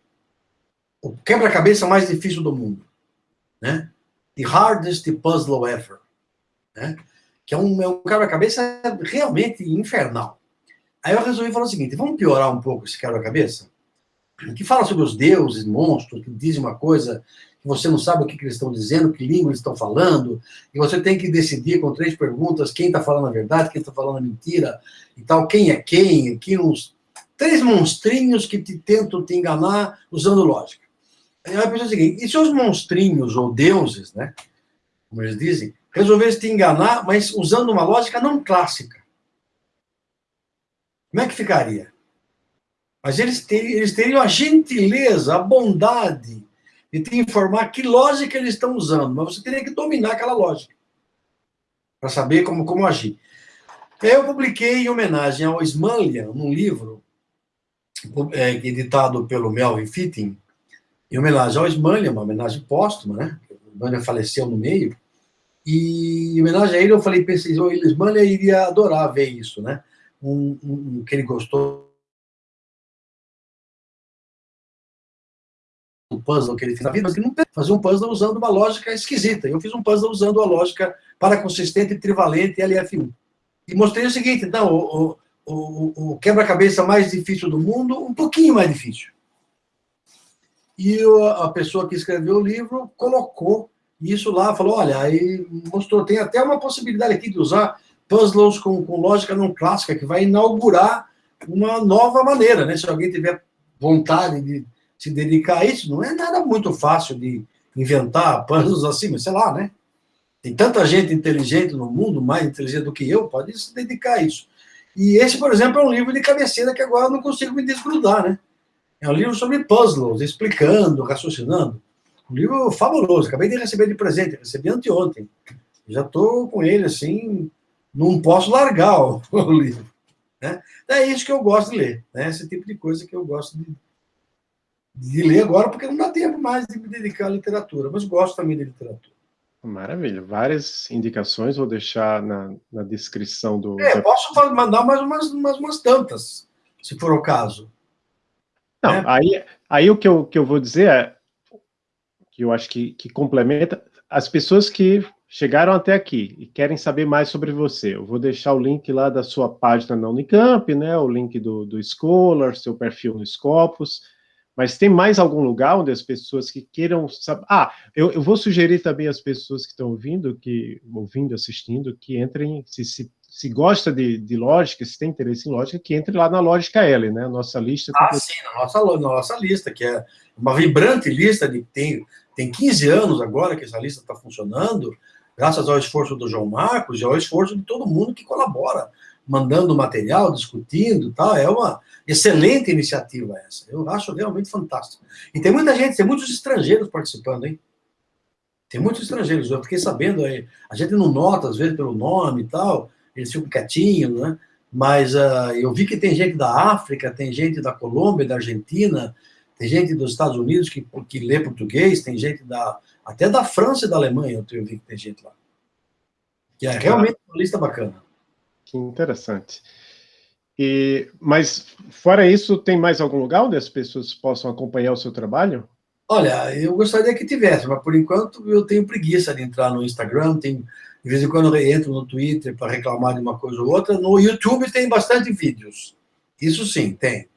o quebra-cabeça mais difícil do mundo, né? The hardest puzzle ever, né? Que é um, é um quebra-cabeça realmente infernal. Aí eu resolvi falar o seguinte: vamos piorar um pouco esse quebra-cabeça? Que fala sobre os deuses, monstros, que dizem uma coisa que você não sabe o que, que eles estão dizendo, que língua eles estão falando, e você tem que decidir com três perguntas quem está falando a verdade, quem está falando a mentira, e tal, quem é quem, aqui uns três monstrinhos que te tentam te enganar usando lógica. Aí eu pensei o seguinte, e se os monstrinhos, ou deuses, né, como eles dizem, resolvessem te enganar, mas usando uma lógica não clássica? Como é que ficaria? Mas eles teriam, eles teriam a gentileza, a bondade, e te informar que lógica eles estão usando, mas você teria que dominar aquela lógica para saber como, como agir. Eu publiquei em homenagem ao Smanlian, num livro é, editado pelo Melvin Fitting, em homenagem ao Smanlian, uma homenagem póstuma, né? O Smanlian faleceu no meio, e em homenagem a ele eu falei, pensei, o Smanlian iria adorar ver isso, né? Um, um, um que ele gostou o puzzle que ele fez na vida, mas ele não fazia um puzzle usando uma lógica esquisita. Eu fiz um puzzle usando a lógica paraconsistente, trivalente e LF1. E mostrei o seguinte, então, o, o, o quebra-cabeça mais difícil do mundo, um pouquinho mais difícil. E a pessoa que escreveu o livro colocou isso lá, falou, olha, aí mostrou, tem até uma possibilidade aqui de usar puzzles com, com lógica não clássica, que vai inaugurar uma nova maneira, né? Se alguém tiver vontade de se dedicar a isso, não é nada muito fácil de inventar puzzles assim, mas sei lá, né? Tem tanta gente inteligente no mundo, mais inteligente do que eu, pode se dedicar a isso. E esse, por exemplo, é um livro de cabeceira que agora eu não consigo me desgrudar, né? É um livro sobre puzzles, explicando, raciocinando. Um livro fabuloso, acabei de receber de presente, recebi anteontem. Já estou com ele, assim, não posso largar o, <laughs> o livro. Né? É isso que eu gosto de ler, né? esse tipo de coisa que eu gosto de, de ler agora, porque não dá tempo mais de me dedicar à literatura, mas gosto também de literatura. Maravilha, várias indicações, vou deixar na, na descrição do... É, posso mandar mais umas, umas, umas tantas, se for o caso. Não, é. aí, aí o que eu, que eu vou dizer é, que eu acho que, que complementa, as pessoas que chegaram até aqui e querem saber mais sobre você, eu vou deixar o link lá da sua página na Unicamp, né, o link do, do Scholar, seu perfil no Scopus, mas tem mais algum lugar onde as pessoas que queiram saber... Ah, eu, eu vou sugerir também às pessoas que estão ouvindo, que ouvindo, assistindo, que entrem, se, se, se gosta de, de lógica, se tem interesse em lógica, que entre lá na Lógica L, né? Nossa lista... Ah, sim, na nossa, na nossa lista, que é uma vibrante lista de tem tem 15 anos agora que essa lista está funcionando, graças ao esforço do João Marcos e ao esforço de todo mundo que colabora, mandando material, discutindo, tal. É uma excelente iniciativa essa. Eu acho realmente fantástico. E tem muita gente, tem muitos estrangeiros participando, hein? Tem muitos estrangeiros. Eu fiquei sabendo aí. A gente não nota às vezes pelo nome e tal. Eles ficam quietinhos, né? Mas uh, eu vi que tem gente da África, tem gente da Colômbia, da Argentina, tem gente dos Estados Unidos que, que lê português, tem gente da, até da França e da Alemanha, eu vi que tem gente lá. Que é realmente uma lista bacana. Que interessante. E, mas, fora isso, tem mais algum lugar onde as pessoas possam acompanhar o seu trabalho? Olha, eu gostaria que tivesse, mas por enquanto eu tenho preguiça de entrar no Instagram, tenho, de vez em quando eu entro no Twitter para reclamar de uma coisa ou outra. No YouTube tem bastante vídeos. Isso sim, tem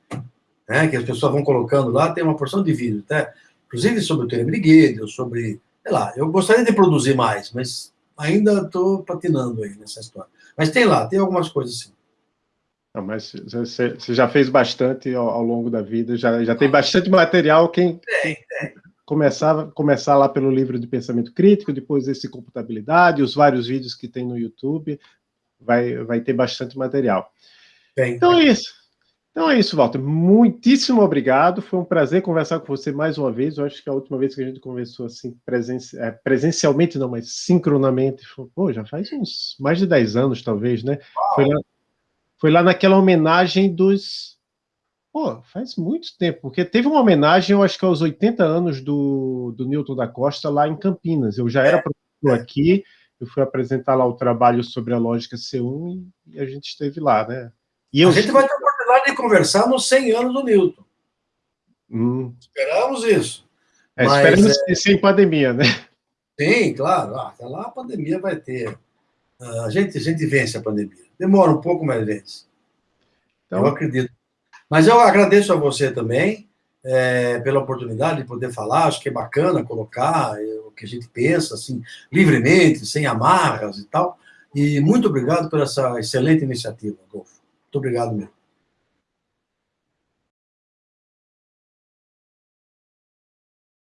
né, que as pessoas vão colocando lá, tem uma porção de vídeos, né, inclusive sobre o Teorema de sobre, sei lá, eu gostaria de produzir mais, mas ainda estou patinando aí nessa história. Mas tem lá, tem algumas coisas sim. Não, mas você, já fez bastante ao, ao, longo da vida, já, já tem bastante material, quem... Tem, tem. Começar, começar lá pelo livro de pensamento crítico, depois esse computabilidade, os vários vídeos que tem no YouTube, vai, vai ter bastante material. Então é isso. Então é isso, Walter. Muitíssimo obrigado. Foi um prazer conversar com você mais uma vez. Eu acho que a última vez que a gente conversou assim, é, presencialmente, não, mas sincronamente, foi, pô, já faz uns mais de 10 anos, talvez, né? Foi lá, foi lá, naquela homenagem dos. Pô, faz muito tempo, porque teve uma homenagem, eu acho que aos 80 anos do, do Newton da Costa, lá em Campinas. Eu já era professor aqui, eu fui apresentar lá o trabalho sobre a lógica C1 e a gente esteve lá, né? E eu... A gente vai lá de conversar nos 100 anos do Newton. Hum. Esperamos isso. É, Mas, esperamos é... sem pandemia, né? Sim, claro. Ah, até lá a pandemia vai ter. Ah, a gente, a gente vence a pandemia. Demora um pouco, mas vence. Então... Eu acredito. Mas eu agradeço a você também é, pela oportunidade de poder falar. Acho que é bacana colocar é, o que a gente pensa, assim, livremente, sem amarras e tal. E muito obrigado por essa excelente iniciativa, Golfo. Muito obrigado mesmo.